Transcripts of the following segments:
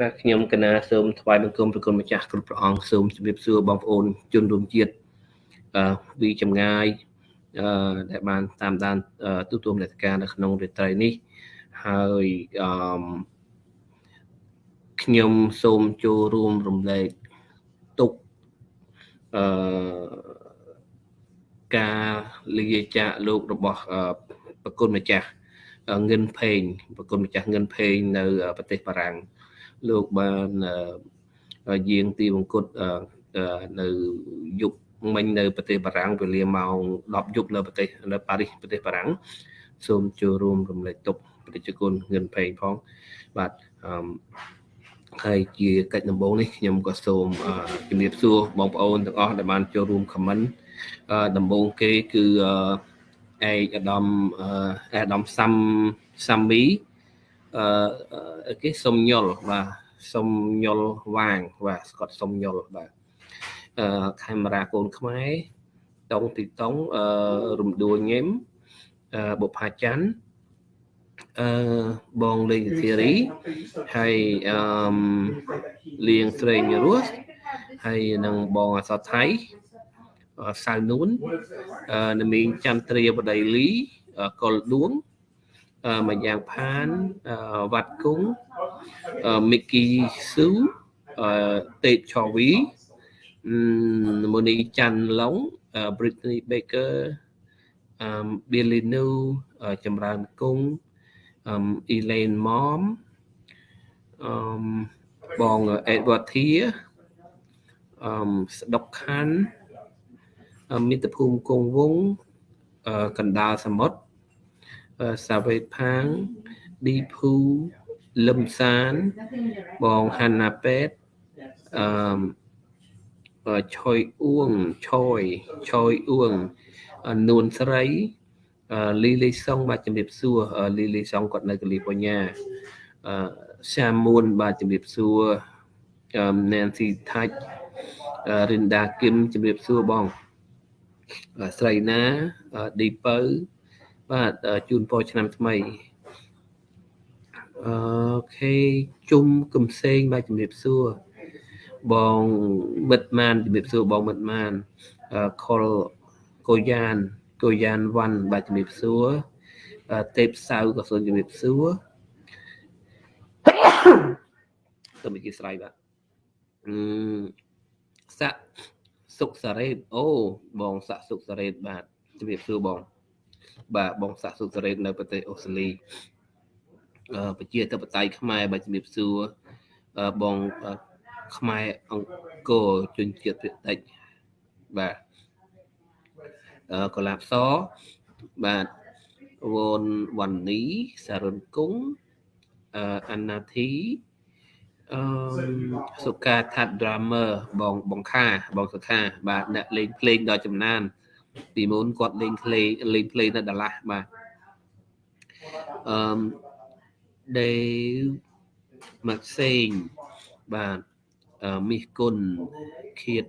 បាទខ្ញុំកណាសូមថ្វាយបង្គំប្រគុណម្ចាស់គ្រប់ព្រះអង្គសូមជម្រាបសួរបងប្អូនជនរួមជាតិអឺវិចម្ងាយអឺដែលបានតាមដានទូទួលនេតការនៅក្នុងរាត្រីនេះហើយអឺខ្ញុំសូមចូលរួមរំលែកទុកអឺការលាចាកលោករបស់ប្រគុណម្ចាស់ងិនផេងប្រគុណម្ចាស់ងិនផេងនៅប្រទេសបារាំង លោកបានយាងទីបង្គត់នៅយុគមិញនៅប្រទេសបារាំងវេលាម៉ោង10យប់នៅប្រទេសនៅប៉ារីសប្រទេសបារាំងសូមចូលរួមរំលែកទុកប្រជាជនងិនផេងផងបាទអឺហើយជាកិច្ចដំបូងនេះខ្ញុំក៏សូមជំរាបសួរបងប្អូនទាំងអស់ដែលបានចូលរួមខមមិនដំបូងគេគឺឯកឧត្តមអាដាមសាំសាំមីអឺគេសុំញុលបាទ សុំញុលវាងបាទស្កតសុំញុលបាទអឺខេមរាកូនខ្មែរតុងទីតុងអឺរំដួលញឹមអឺបុផាច័ន្ទអឺបងលេងធីរីហើយអឺលៀងស្រេងរស់ហើយនឹងបងអសថៃសៅនួននមីងចន្ទ្រាបដីលីកុលដួង មួយយ៉ាងផានវត្តគង់មីគីស៊ូតេតឆវីមូនីច័ន្ទឡុង Britney Baker Billy New ចម្រើនគង់អឺ Elaine Mom អឺបង Edward Thia អឺស្ដុកខាន់មិត្តភូមិគង់វងកណ្ដាលសមុទ្រ សាវេតផាងឌីភូលឹមសានបងហាន់ណាពេតអឺឆយអួងឆយឆយអួងនួនស្រីលីលីសុងបាទជំរាបសួរលីលីសុងគាត់នៅកាលីបញ្ញាអឺសាមួនបាទជំរាបសួរណែនស៊ីថាច់រិនដាគឹមជំរាបសួរបងស្រីណាឌីពៅ បាទជូនពរឆ្នាំថ្មីអូខេជុំកំសែងបាទជំរាបសួរបងមិត្តម៉ានជំរាបសួរបងមិត្តម៉ានខុលកូយ៉ានកូយ៉ានវ៉ាន់បាទជំរាបសួរទេពសៅក៏សូមជំរាបសួរទៅមកជាស្រ័យបាទអឺសាក់សុកសារ៉េតអូបងសាក់សុកសារ៉េតបាទជំរាបសួរបង បាទបងសាក់សុសរ៉េតនៅប្រទេសអូស្ត្រាលីអឺប្រជាធិបតេយ្យខ្មែរបាទជំរាបសួរបងខ្មែរអង្គរជនជាតិភាគតិចបាទអឺកលាបសបាទវនវណ្ណីសារុនគង់អឺអាណាធីអឺសុកាថាត់ drummer បងបងខាបងសុខាបាទអ្នកលេងភ្លេងដ៏ចំណាន ពីមុនគាត់លេងភ្លេងលេងភ្លេងនៅដាឡាស់បាទអឺមដេមកសេងបាទមីសគុណខៀត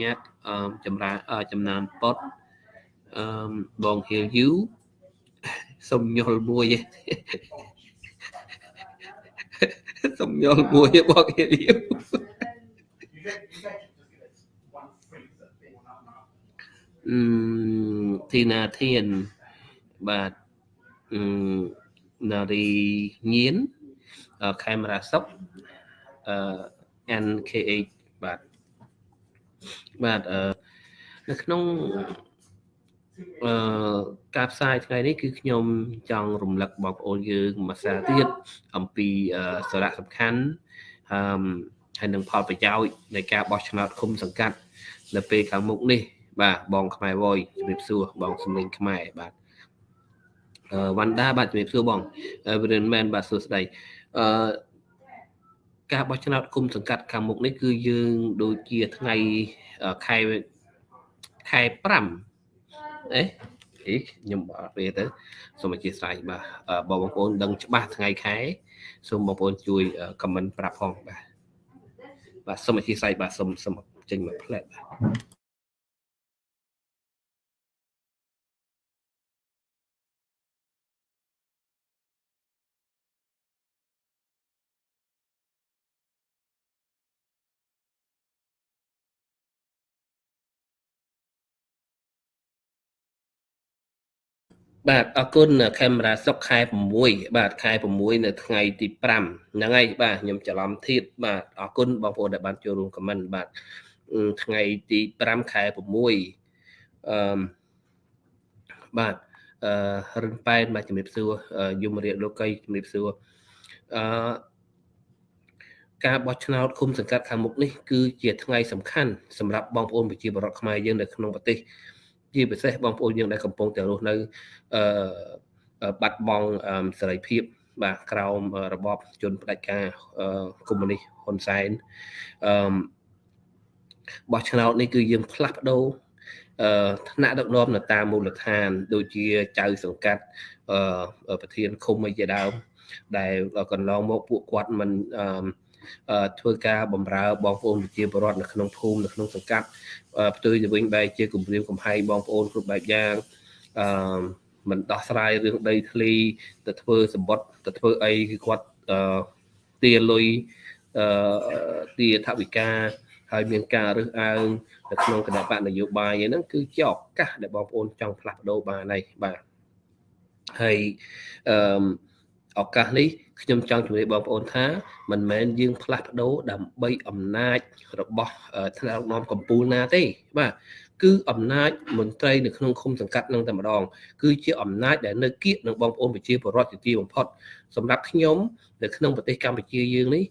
ញាត់អឺចម្រើនចំណានប៉ុតអឺបងហៀលយូសុំញុលមួយសុំញុលមួយបងហៀលយូ ធីណាធានបាទនារីញៀនខេមរាសុកអឺ NKH បាទបាទអឺនៅក្នុងអឺការផ្សាយថ្ងៃនេះគឺខ្ញុំចង់រំលឹកបងប្អូនយើងមួយសារទៀតអំពីសារៈសំខាន់អឺហើយនឹងផលប្រយោជន៍នៃការបោះឆ្នោតឃុំសង្កាត់នៅពេលខាងមុខនេះ បាទបងខ្មែរវយជំរាបសួរបងសំលេងខ្មែរបាទអឺវ៉ាន់ដាបាទជំរាបសួរបងវិរិនមែនបាទសួស្ដីអឺការបោះឆ្នោតគុំសង្កាត់ខាងមុខនេះគឺយើងដូចជាថ្ងៃខែខែ5អេអីខ្ញុំអត់ពេលទៅសូមអធិស្ឋានបាទបងប្អូនដឹងច្បាស់ថ្ងៃខែសូមបងប្អូនជួយខមមិនប្រាប់ផងបាទបាទសូមអធិស្ឋានបាទសូមសូមចេញមកផ្លែបាទ បាទអរគុណកាមេរ៉ាសុកខែ6បាទខែ6នៅថ្ងៃទី5ហ្នឹងហើយបាទខ្ញុំច្រឡំធៀបបាទអរគុណបងប្អូនដែលបានចូលរួមខមមិនបាទថ្ងៃទី5ខែ6អឺបាទអឺរិនប៉ែនបាទជំរាបសួរយមរាជលោកីជំរាបសួរអឺការបោះឆ្នោតឃុំសង្កាត់ខាងមុខនេះគឺជាថ្ងៃសំខាន់សម្រាប់បងប្អូនប្រជាពលរដ្ឋខ្មែរយើងនៅក្នុងប្រទេស ជាពិសេសបងប្អូនយើងដែលកំពុងតែរស់នៅអឺបាត់បង់សេរីភាពបាទក្រោមរបបជនផ្ដាច់ការកុម្មុយនីសហ៊ុនសែនអឺបោះឆ្នោតនេះគឺយើងផ្លាស់ប្ដូរអឺថ្នាក់ដឹកនាំនៅតាមមូលដ្ឋាន ដូចជាចៅសង្កាត់អឺប្រធានឃុំអីជាដើមដែលកន្លងមកពួកគាត់មិនអឺធ្វើការបម្រើបងប្អូនប្រជាពលរដ្ឋនៅក្នុងភូមិនៅក្នុងសង្កាត់ ផ្ទុយទៅវិញបែរជាគម្រាមកំហែងបងប្អូនគ្រប់បែបយ៉ាងអឺមិនដោះស្រាយរឿងដីធ្លីទៅធ្វើសម្បត្តិទៅធ្វើអីគឺគាត់អឺទាលុយអឺទាថវិកាហើយមានការរើសអើងនៅក្នុងគណៈបកនយោបាយហ្នឹងគឺជាឱកាសដែលបងប្អូនចង់ផ្លាស់ប្ដូរបានហើយបាទហើយអឺឱកាសនេះ ខ្ញុំចង់ជម្រាបបងប្អូនថា មិនមែនយើងផ្លាស់ប្ដូរដើម្បីអំណាចរបស់ថ្នាក់ដឹកនាំកម្ពុជាណាទេបាទគឺអំណាចមន្ត្រីនៅក្នុងឃុំសង្កាត់នឹងតែម្ដង គឺជាអំណាចដែលនៅគៀកនឹងបងប្អូនប្រជាពលរដ្ឋជាទីបំផុតសម្រាប់ខ្ញុំនៅក្នុងប្រទេសកម្ពុជាយើងនេះ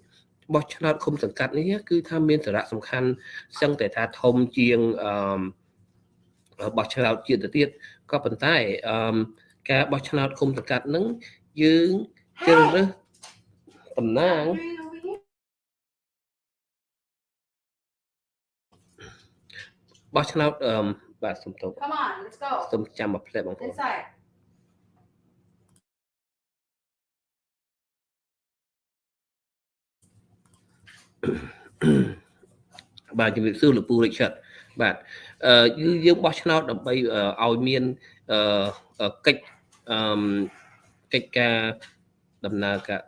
បោះឆ្នោតឃុំសង្កាត់នេះគឺថាមានសារៈសំខាន់សឹងតែថាធំជាងអឺបោះឆ្នោតជាតិទៅទៀតក៏ប៉ុន្តែអឺការបោះឆ្នោតឃុំសង្កាត់នឹងយើង ជ្រើសរើសតំណាងបោះឆ្នោតអឺបាទសុំទោស Come on, let's go. សុំចាំមកផ្លែបងប្អូន Inside. បាទជំរាបសួរលោកពូរិចឆិតបាទអឺយើងបោះឆ្នោតដើម្បីឲ្យមានអឺកិច្ចអឺកិច្ចការ ដំណើរការ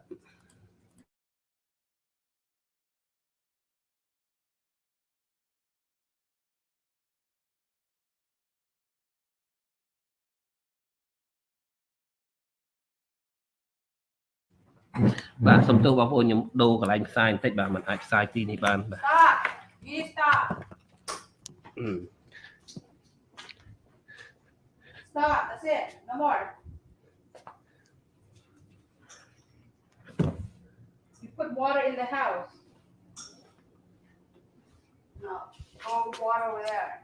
បាទសុំទោសបងប្អូនខ្ញុំដូរកន្លែងផ្សាយបន្តិចបាទมันអាចផ្សាយទីនេះបានបាទ Stop. You stop. អឺ Stop. That's it. No more. Put water in the house. No. Go water over there.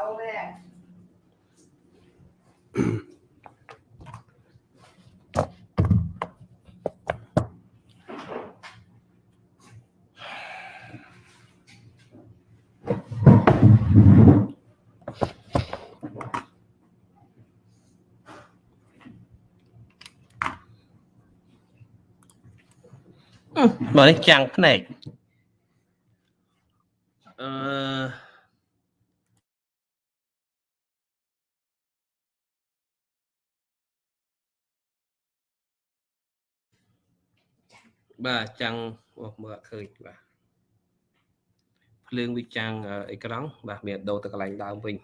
Over there. មកនេះចាំងភ្នែកអឺបាទចាំងអូមើលអត់ឃើញបាទភ្លើងវាចាំងអេក្រង់បាទមានដូរទៅកន្លែងដើមវិញ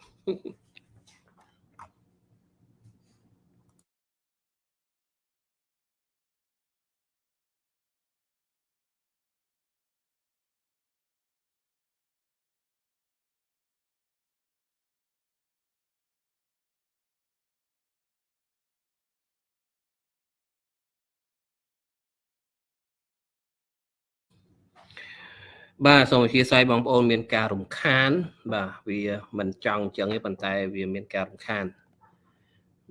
បាទសូមអធិស្ឋានបងប្អូនមានការរំខាន បាទវាមិនចង់អញ្ចឹងទេប៉ុន្តែវាមានការរំខាន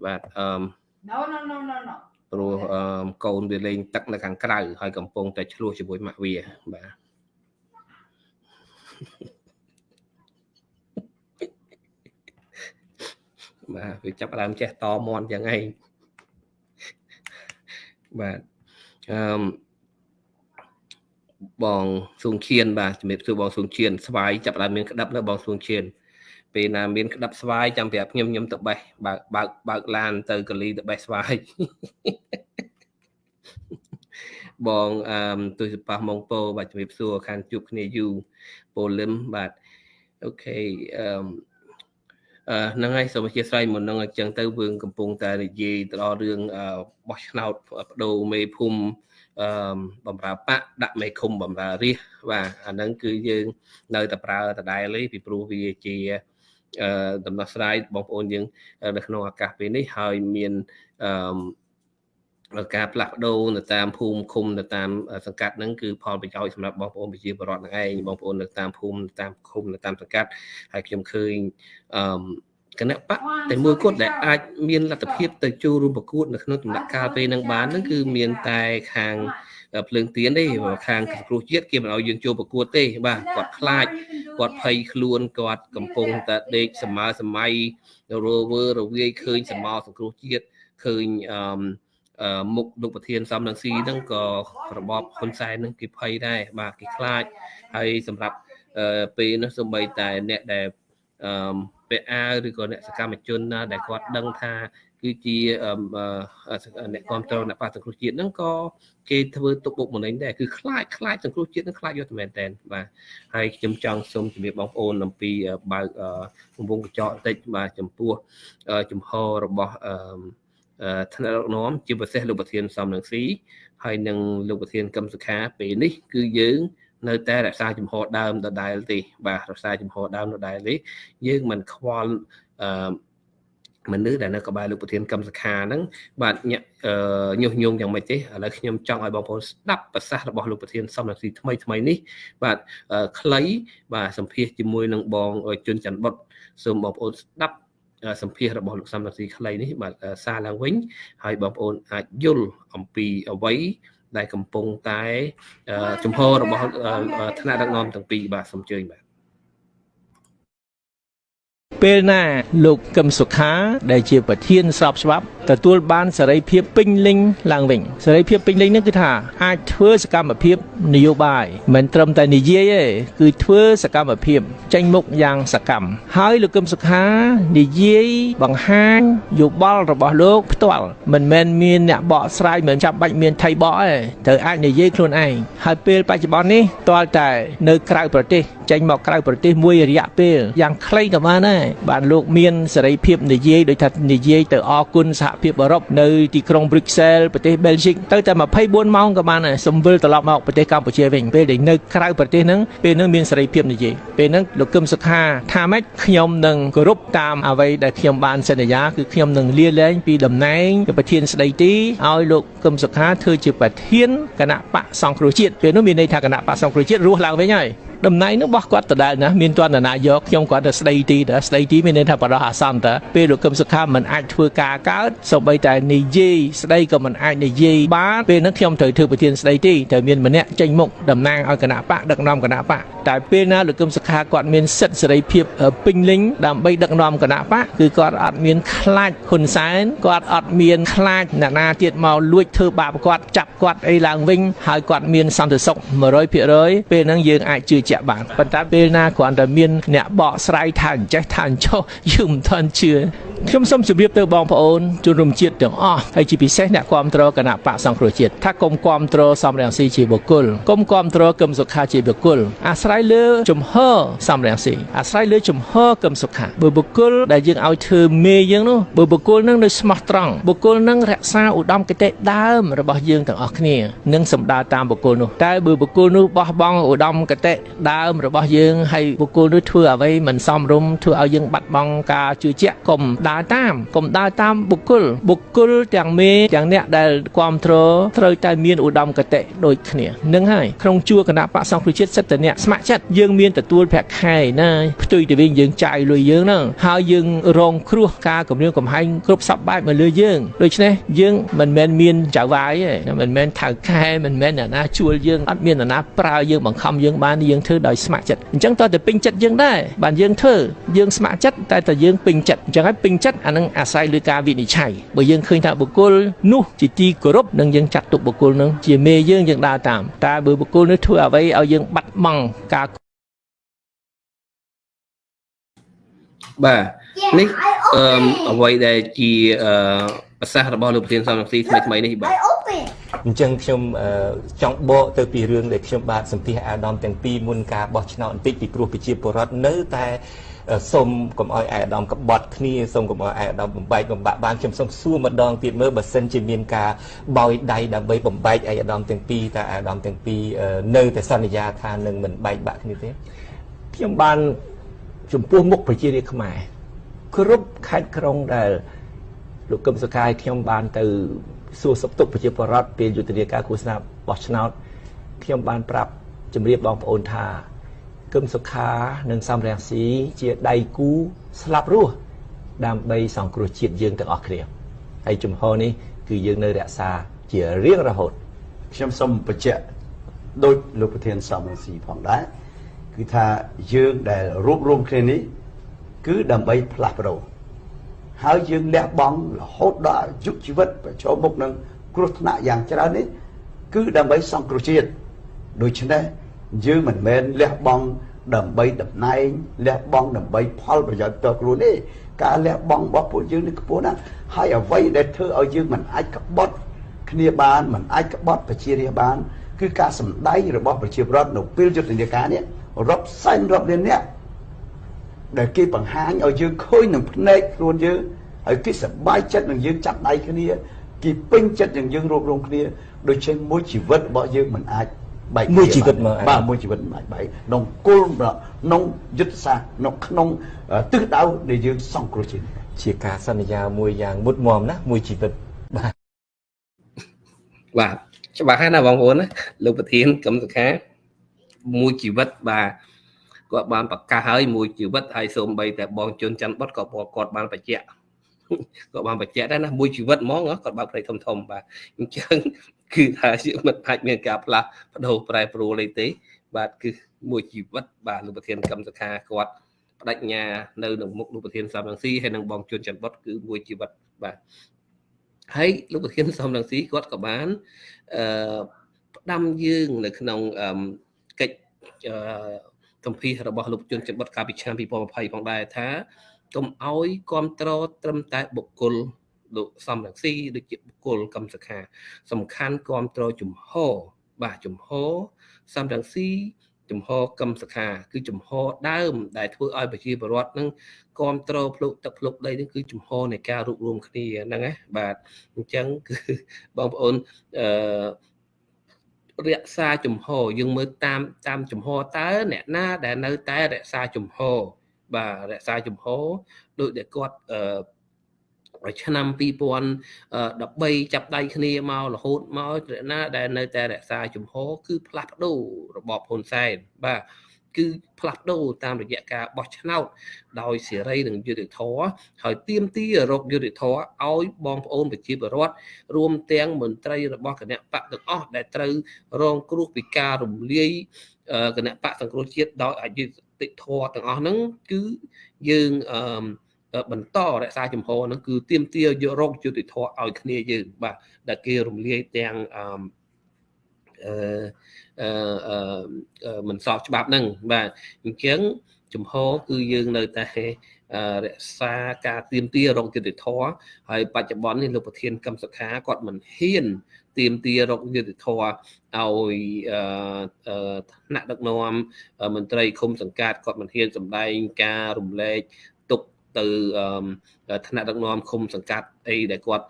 បាទអឺ No, no, no, no, no. ព្រោះអឺកូនវាលេងទឹកនៅខាងក្រៅហើយកំពុងតែឆ្លោះជាមួយម៉ាក់វាបាទបាទវាចាប់ដើមចេះតមន់យ៉ាងឯងបាទអឺ បងសួងឈៀនបាទជំរាបសួរបងសួងឈៀនស្វាយចាប់ដើមមានក្តាប់នៅបងសួងឈៀនពេលណាមានក្តាប់ស្វាយចាំប្រាប់ខ្ញុំខ្ញុំទៅបេះបើកបើកបើកឡានទៅកលីទៅបេះស្វាយបងអឺទុយសប៉ះម៉ងពោបាទជំរាបសួរខានជួបគ្នាយូប៉ូលឹមបាទអូខេអឺអឺហ្នឹងហើយសូមអធិស្ឋានមុនហ្នឹងអញ្ចឹងទៅយើងកំពុងតែនិយាយទៅដល់រឿងបោះឆ្នោតបដូរមេភូមិ អឺបំរើបកដាក់មេឃុំបំរើរាជបាទអាហ្នឹងគឺយើងនៅតែប្រើដដែលទេពីព្រោះវាជាអឺដំណោះស្រាយបងប្អូនយើងនៅក្នុងឱកាសពេលនេះហើយមានអឺការផ្លាស់ប្ដូរនៅតាមភូមិឃុំនៅតាមសង្កាត់ហ្នឹងគឺផលប្រយោជន៍សម្រាប់បងប្អូនប្រជាពលរដ្ឋហ្នឹងឯងបងប្អូននៅតាមភូមិតាមឃុំនៅតាមសង្កាត់ហើយខ្ញុំឃើញអឺ គណៈបកតែមួយគត់ដែលអាចមានលទ្ធភាពទៅចូលរួមប្រកួតនៅក្នុងដំណាក់កាលពេលហ្នឹងបានហ្នឹងគឺមានតែខាងភ្លើងទៀនទេខាងគ្រូជាតិគេមិនឲ្យយើងចូលប្រកួតទេ បាទគាត់ខ្លាចគាត់ភ័យខ្លួនគាត់កំពុងតែដេកសម័យសម័យរវើរវាយឃើញសមោសង្គ្រោះជាតិឃើញអឺមុខលោកប្រធានសំនឹងស៊ីហ្នឹងក៏របបហ៊ុនសែនហ្នឹងគេភ័យដែរបាទគេខ្លាចហើយសម្រាប់ពេលនោះសូម្បីតែអ្នកដែល អឺពាក់អាវឬក៏អ្នកសកម្មជនណាដែលគាត់ដឹងថាគឺជាអ្នកគ្រប់គ្រងអ្នកបាសង្គ្រោះជាតិហ្នឹងក៏គេធ្វើទុកបុកម្នេញដែរគឺខ្លាចខ្លាចសង្គ្រោះជាតិហ្នឹងខ្លាចយកតែមែនតែនបាទហើយខ្ញុំចង់សូមជម្រាបបងប្អូនអំពីបើកកំពុងកញ្ចក់បន្តិចបាទចំពោះចំហរបស់ថ្នាក់ដឹកនាំជាពិសេសលោកប្រធានសំនឹងស៊ីហើយនឹងលោកប្រធានកឹមសុខាពេលនេះគឺយើង នៅតែរក្សាជំហរដើមដដែលទេបាទរក្សាជំហរដើមដដែលទេយើងមិនខ្វល់អឺមនុស្សដែលនៅក្បែរលោកប្រធានកម្មសខាហ្នឹងបាទញុះញង់យ៉ាងម៉េចទេឥឡូវខ្ញុំចង់ឲ្យបងប្អូនស្ដាប់ប្រសាសន៍របស់លោកប្រធានសំរងស៊ីថ្មីថ្មីនេះបាទខ្លីបាទសម្ភាសជាមួយនឹងបងជុនច័ន្ទបុតសូមបងប្អូនស្ដាប់សម្ភាសរបស់លោកសំរងស៊ីខ្លីនេះបាទសារឡើងវិញហើយបងប្អូនអាចយល់អំពីអ្វី ដែលកំពុងតែជំហររបស់ថ្នាក់ដឹកនាំទាំងពីរបាទសូមជើញបាទពេលណាលោកកឹមសុខាដែលជាប្រធានស្របច្បាប់ទទួលបានសេរីភាពពេញលេញឡើងវិញសេរីភាពពេញលេញនេះគឺថាអាចធ្វើសកម្មភាពនយោបាយមិនត្រឹមតែនិយាយទេគឺធ្វើសកម្មភាពចេញមុខយ៉ាងសកម្មហើយលោកកឹមសុខានិយាយបង្ហាញយោបល់របស់លោកផ្ទាល់មិនមែនមានអ្នកបកស្រាយមិនចាំបាច់មានថៃបកទេត្រូវអាចនិយាយខ្លួនឯងហើយពេលបច្ចុប្បន្ននេះតលតែនៅក្រៅប្រទេសចេញមកក្រៅប្រទេសមួយរយៈពេលយ៉ាងខ្លីក៏បានដែរបានលោកមានសេរីភាពនិយាយដោយថានិយាយទៅអគុណសហភាពអឺរ៉ុបនៅទីក្រុង Brussels ប្រទេស Belgium ទៅតែ24ម៉ោងក៏បានដែរសំវិលត្រឡប់មកប្រទេសកម្ពុជាវិញពេលដែលនៅក្រៅប្រទេសហ្នឹងពេលហ្នឹងមានសេរីភាពនិយាយពេលហ្នឹងលោកកឹមសុខាថាម៉េចខ្ញុំនឹងគោរពតាមអ្វីដែលខ្ញុំបានសន្យាគឺខ្ញុំនឹងលាលែងពីតំណែងជាប្រធានស្ដីទីឲ្យលោកកឹមសុខាធ្វើជាប្រធានគណៈបកសង្គ្រោះជាតិពេលនោះមានន័យថាគណៈបកសង្គ្រោះជាតិរស់ឡើងវិញហើយ តំណែងនោះរបស់គាត់ដដែលណាមានទាន់ណាយកខ្ញុំគាត់ទៅស្ដីទីតើស្ដីទីមានន័យថាបរោះអាសន្នតើពេលលោកកឹមសុខាមិនអាចធ្វើការកើតសូម្បីតែនិយាយស្ដីក៏មិនអាចនិយាយបានពេលនោះខ្ញុំត្រូវធ្វើប្រធានស្ដីទីត្រូវមានម្នាក់ចេញមុខតំណាងឲ្យគណៈបកដឹកនាំគណៈបកតែពេលណាលោកកឹមសុខាគាត់មានសិទ្ធិសេរីភាពពេញលេញដើម្បីដឹកនាំគណៈបកគឺគាត់អត់មានខ្លាចហ៊ុនសែនគាត់អត់មានខ្លាចអ្នកណាទៀតមកលួចធ្វើបាបគាត់ចាប់គាត់អីឡើងវិញហើយគាត់មានសន្តិសុខ100%ពេលហ្នឹងយើងអាចជឿជាក់បានប៉ុន្តែពេលណាគ្រាន់តែមានអ្នកបកស្រាយថាអញ្ចេះថាអញ្ចោះយើងមិនទាន់ជឿ ខ្ញុំសូមជម្រាបទៅបងប្អូនជនរួមជាតិទាំងអស់ហើយជាពិសេសអ្នកគ្រប់គ្រងគណៈបកសង្គ្រោះជាតិថាគុំគ្រប់គ្រងសំរងស៊ីជាបុគ្គលគុំគ្រប់គ្រងគឹមសុខាជាបុគ្គលអាស្រ័យលើជំហរសំរងស៊ីអាស្រ័យលើជំហរគឹមសុខាបើបុគ្គលដែលយើងឲ្យធ្វើមេយើងនោះបើបុគ្គលនឹងនៅស្មោះត្រង់បុគ្គលនឹងរក្សាឧត្តមគតិដើមរបស់យើងទាំងអស់គ្នានឹងសម្ដៅតាមបុគ្គលនោះតែបើបុគ្គលនោះបោះបង់ឧត្តមគតិដើមរបស់យើងហើយបុគ្គលនោះធ្វើអ្វីមិនសមរម្យធ្វើឲ្យយើងបាត់បង់ការជឿជាក់កុំដើរតាមកុំដើរតាមបុគ្គលបុគ្គលទាំងមេទាំងអ្នកដែលគ្រប់គ្រងត្រូវតែមានឧត្តមគតិដូចគ្នានឹងហើយក្នុងជួរគណៈបកសង្គ្រោះជាតិសិទ្ធិអ្នកស្ម័គ្រចិត្តយើងមានទទួលប្រាក់ខែណាផ្ទុយទៅវិញយើងចាយលុយយើងហ្នឹងហើយយើងរងគ្រោះការគម្រាមកំហែងគ្រប់សពបែបមកលើយើងដូច្នេះយើងមិនមែនមានចៅវាយទេមិនមែនថៅខែមិនមែនអ្នកណាជួលយើងអត់មានអ្នកណាប្រើយើងបង្ខំយើងបានយើងធ្វើដោយស្ម័គ្រចិត្តអញ្ចឹងតើទៅពេញចិត្តយើងដែរបានយើងធ្វើយើងស្ម័គ្រចិត្តតែតែយើងពេញចិត្តអញ្ចឹងហើយពេញចិត្តអានឹងអាស្រ័យលើការវិនិច្ឆ័យបើយើងឃើញថាបុគ្គលនោះជាទីគោរពនឹងយើងចាត់ទុកបុគ្គលនោះជាមេយើងយើងដើរតាមតែបើបុគ្គលនោះធ្វើអ្វីឲ្យយើងបាត់បង់ការបាទនេះអឺអ្វីដែលជាអឺប្រសាសន៍របស់លោកប្រធានសំរងស៊ីថ្មីថ្មីនេះបាទអញ្ចឹងខ្ញុំចង់បកទៅពីរឿងដែលខ្ញុំបាទសម្ភាសអាដាមទាំងពីរមុនការបោះឆ្នោតបន្តិចពីព្រោះប្រជាពលរដ្ឋនៅតែ សូមកុំឲ្យអាយដាមកបត់គ្នាសូមកុំឲ្យអាយដាមបំបែកបំបាក់បានខ្ញុំសូមសួរម្ដងទៀតមើលបើសិនជាមានការបោយដៃដើម្បីបំបែកអាយដាមទាំងពីរតើអាយដាមទាំងពីរនៅតែសន្យាថានឹងមិនបែកបាក់គ្នាទេខ្ញុំបានចំពោះមុខប្រជារាស្ត្រខ្មែរគ្រប់ខេត្តក្រុងដែលលោកកឹមសុខាយខ្ញុំបានទៅសួរសុខទុក្ខប្រជាពលរដ្ឋពេលយុទ្ធនាការឃោសនាបោះឆ្នោតខ្ញុំបានប្រាប់ជម្រាបបងប្អូនថា គឹមសុខានិងសំរងស៊ីជាដៃគូស្លាប់រស់ដើម្បីសង្គ្រោះជាតិយើងទាំងអស់គ្នាហើយជំហរនេះគឺយើងនៅរក្សាជារៀងរហូតខ្ញុំសូមបញ្ជាក់ដោយលោកប្រធានសំរងស៊ីផងដែរគឺថាយើងដែលរួបរวมគ្នានេះគឺដើម្បីផ្លាស់ប្ដូរហើយយើងលះបង់រហូតដល់អាយុជីវិតប្រឈមមុខនឹងគ្រោះថ្នាក់យ៉ាងច្រើននេះគឺដើម្បីសង្គ្រោះជាតិដូច្នេះ យើងមិនមែនលះបង់ដើម្បីតំណែងលះបង់ដើម្បីផលប្រយោជន៍ផ្ទាល់ខ្លួនទេការលះបង់របស់ពួកយើងនេះខ្ពស់ណាស់ហើយអ្វីដែលធ្វើឲ្យយើងមិនអាចក្បត់គ្នាបានមិនអាចក្បត់ប្រជារាស្ត្របានគឺការសម្ដែងរបស់ប្រជាពលរដ្ឋនៅពេលយុទ្ធនាការនេះរាប់សែនរាប់លានអ្នកដែលគេបង្ហាញឲ្យយើងឃើញនឹងភ្នែកខ្លួនយើងហើយគេសប្បាយចិត្តនឹងយើងចាប់ដៃគ្នាគេពេញចិត្តនឹងយើងរួបរวมគ្នាដូច្នេះមួយជីវិតរបស់យើងមិនអាច បែកមួយជីវិតមកបាទមួយជីវិតមិនអាចបែកក្នុងគោលក្នុងយុទ្ធសាស្ត្រក្នុងក្នុងទិសដៅដែលយើងសង្គ្រោះជាតិជាការសន្យាមួយយ៉ាងមុតមមណាមួយជីវិតបាទបាទច្បាស់ហើយណាបងប្អូនណាលោកប្រធានកឹមសុខាមួយជីវិតបាទគាត់បានប្រកាសហើយមួយជីវិតហើយសូម្បីតែបងជុនច័ន្ទបុតក៏គាត់បានបញ្ជាក់គាត់បានបញ្ជាក់ដែរណាមួយជីវិតហ្មងគាត់បើកផ្ទៃធំធំបាទអញ្ចឹង គឺថាយើងមិនអាចមានការផ្លាស់ប្ដូរប្រែប្រួលអីទេ បាទគឺមួយជីវិតបាទលោកប្រធានកម្មសខាគាត់បដិញ្ញានៅក្នុងមុខលោកប្រធានសំរងស៊ីហើយនឹងបងជួនច័ន្ទបុតគឺមួយជីវិតបាទហើយលោកប្រធានសំរងស៊ីគាត់ក៏បានអឺផ្ដាំយើងនៅក្នុងកិច្ចកម្ពីរបស់លោកជួនច័ន្ទបុតកាលពីឆ្នាំ2020ផងដែរថាកុំអោយគ្រប់គ្រងត្រឹមតែបុគ្គល លោកសំរងស៊ីដូចជាបុគ្គលកម្មសខា សំខាន់គ្រប់គ្រងជំហរបាទជំហរសំរងស៊ីជំហរកម្មសខា គឺជំហរដើម ដែលធ្វើឲ្យប្រជាពលរដ្ឋនឹងគ្រប់គ្រងភ្លុកទឹកភ្លុកដីនឹងគឺជំហរនៃការរួបរวมគ្នាហ្នឹងណាបាទអញ្ចឹងគឺបងប្អូនអឺរក្សាជំហរយើងមើលតាមតាមជំហរតើអ្នកណាដែលនៅតែរក្សាជំហរបាទរក្សាជំហរដោយដែលគាត់អឺ ឆ្នាំ2013ចាប់ដៃគ្នាមករហូតមកណាដែលនៅតែរក្សាជំហរគឺផ្លាស់ប្ដូររបបហ៊ុនសែនបាទគឺផ្លាស់ប្ដូរតាមរយៈការបោះឆ្នោតដោយសេរីនិងយុត្តិធម៌ហើយទៀមទីរកយុត្តិធម៌ឲ្យបងប្អូនប្រជាពលរដ្ឋរួមទាំងមន្ត្រីរបស់គណៈបកទាំងអស់ដែលត្រូវរងគ្រោះពីការរំលាយគណៈបកសង្គ្រោះជាតិដោយអយុត្តិធម៌ទាំងអស់ហ្នឹងគឺយើងអឺ បន្តរក្សាចំហហ្នឹងគឺទៀមទាយករកយុតិធធឲ្យគ្នាយើងបាទដែលគេរំលាយទាំងអឺអឺមិនស្របច្បាប់ហ្នឹងបាទអញ្ចឹងចំហគឺយើងនៅតែរក្សាការទៀមទារកយុតិធធហើយបច្ចុប្បន្ននេះលោកប្រធានកម្មសខាគាត់មិនហ៊ានទៀមទារកយុតិធធឲ្យថ្នាក់ដឹកនាំមន្ត្រីឃុំសង្កាត់គាត់មិនហ៊ានសម្ដែងការរំលែក ទុកទៅថ្នាក់ដឹកនាំឃុំសង្កាត់អីដែលគាត់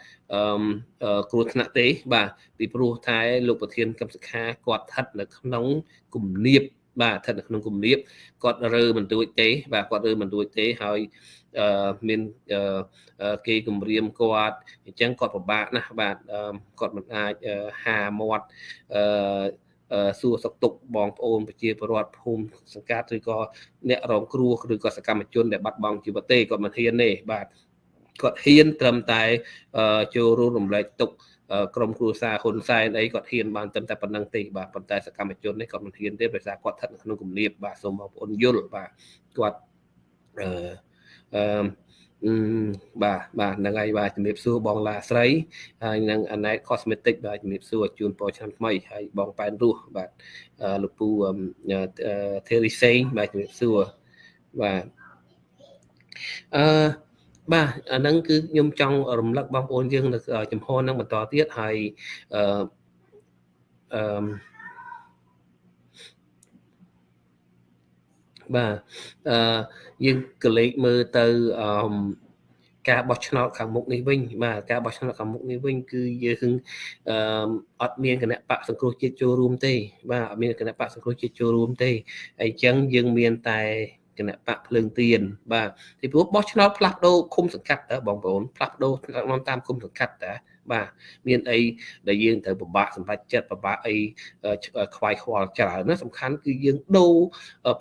គ្រោះថ្នាក់ទេបាទពីព្រោះតែលោកប្រធានកម្មសខាគាត់ស្ថិតនៅក្នុងគំនាបបាទស្ថិតនៅក្នុងគំនាបគាត់រើមិនទួចទេ បាទគាត់រើមិនទួចទេហើយអឺមានគេគម្រាមគាត់អញ្ចឹងគាត់ពិបាកណាស់បាទគាត់មិនអាចហាមាត់អឺ សួរសុខទុក្ខបងប្អូនប្រជាពលរដ្ឋភូមិសង្កាត់ឬក៏អ្នករងគ្រោះឬក៏សកម្មជនដែលបាត់បង់ជីវិតទេគាត់មិនហ៊ានទេបាទគាត់ហ៊ានត្រឹមតែចូលរួមរំលែកទុក្ខក្រុមគ្រួសារហ៊ុនសែនអីគាត់ហ៊ានបានត្រឹមតែប៉ុណ្្នឹងទេបាទប៉ុន្តែសកម្មជននេះគាត់មិនហ៊ានទេដោយសារគាត់ស្ថិតនៅក្នុងគំនាបបាទសូមបងប្អូនយល់បាទគាត់អឺអឺ បាទបាទហ្នឹងហើយបាទជំរាបសួរបងឡាស្រីហើយនឹង Anet Cosmetic បាទជំរាបសួរជូនពរឆ្នាំថ្មីហើយបងប៉ែនរស់បាទលោកពូ Terry Sane បាទជំរាបសួរបាទអឺបាទអាហ្នឹងគឺខ្ញុំចង់រំលឹកបងប្អូនយើងនៅចំហហ្នឹងបន្តទៀតហើយអឺអឺ បាទអឺយើងកលេចមើលទៅអឺការបោះឆ្នោតខាងមុខនេះវិញបាទការបោះឆ្នោតខាងមុខនេះវិញគឺយើងអឺអត់មានគណៈបកសង្គ្រោះជាតិចូលរួមទេ បាទអត់មានគណៈបកសង្គ្រោះជាតិចូលរួមទេអញ្ចឹងយើងមានតែគណៈបកភ្លើងទៀនបាទពីព្រោះបោះឆ្នោតផ្លាស់ប្ដូរឃុំសង្កាត់តើបងប្អូនផ្លាស់ប្ដូរតាមឃុំសង្កាត់តើ បាទមានអីដែលយើងត្រូវពិបាកសម្រេចចិត្តពិបាកអីខ្វាយខ្វល់ច្រើនណាសំខាន់គឺយើងដូរ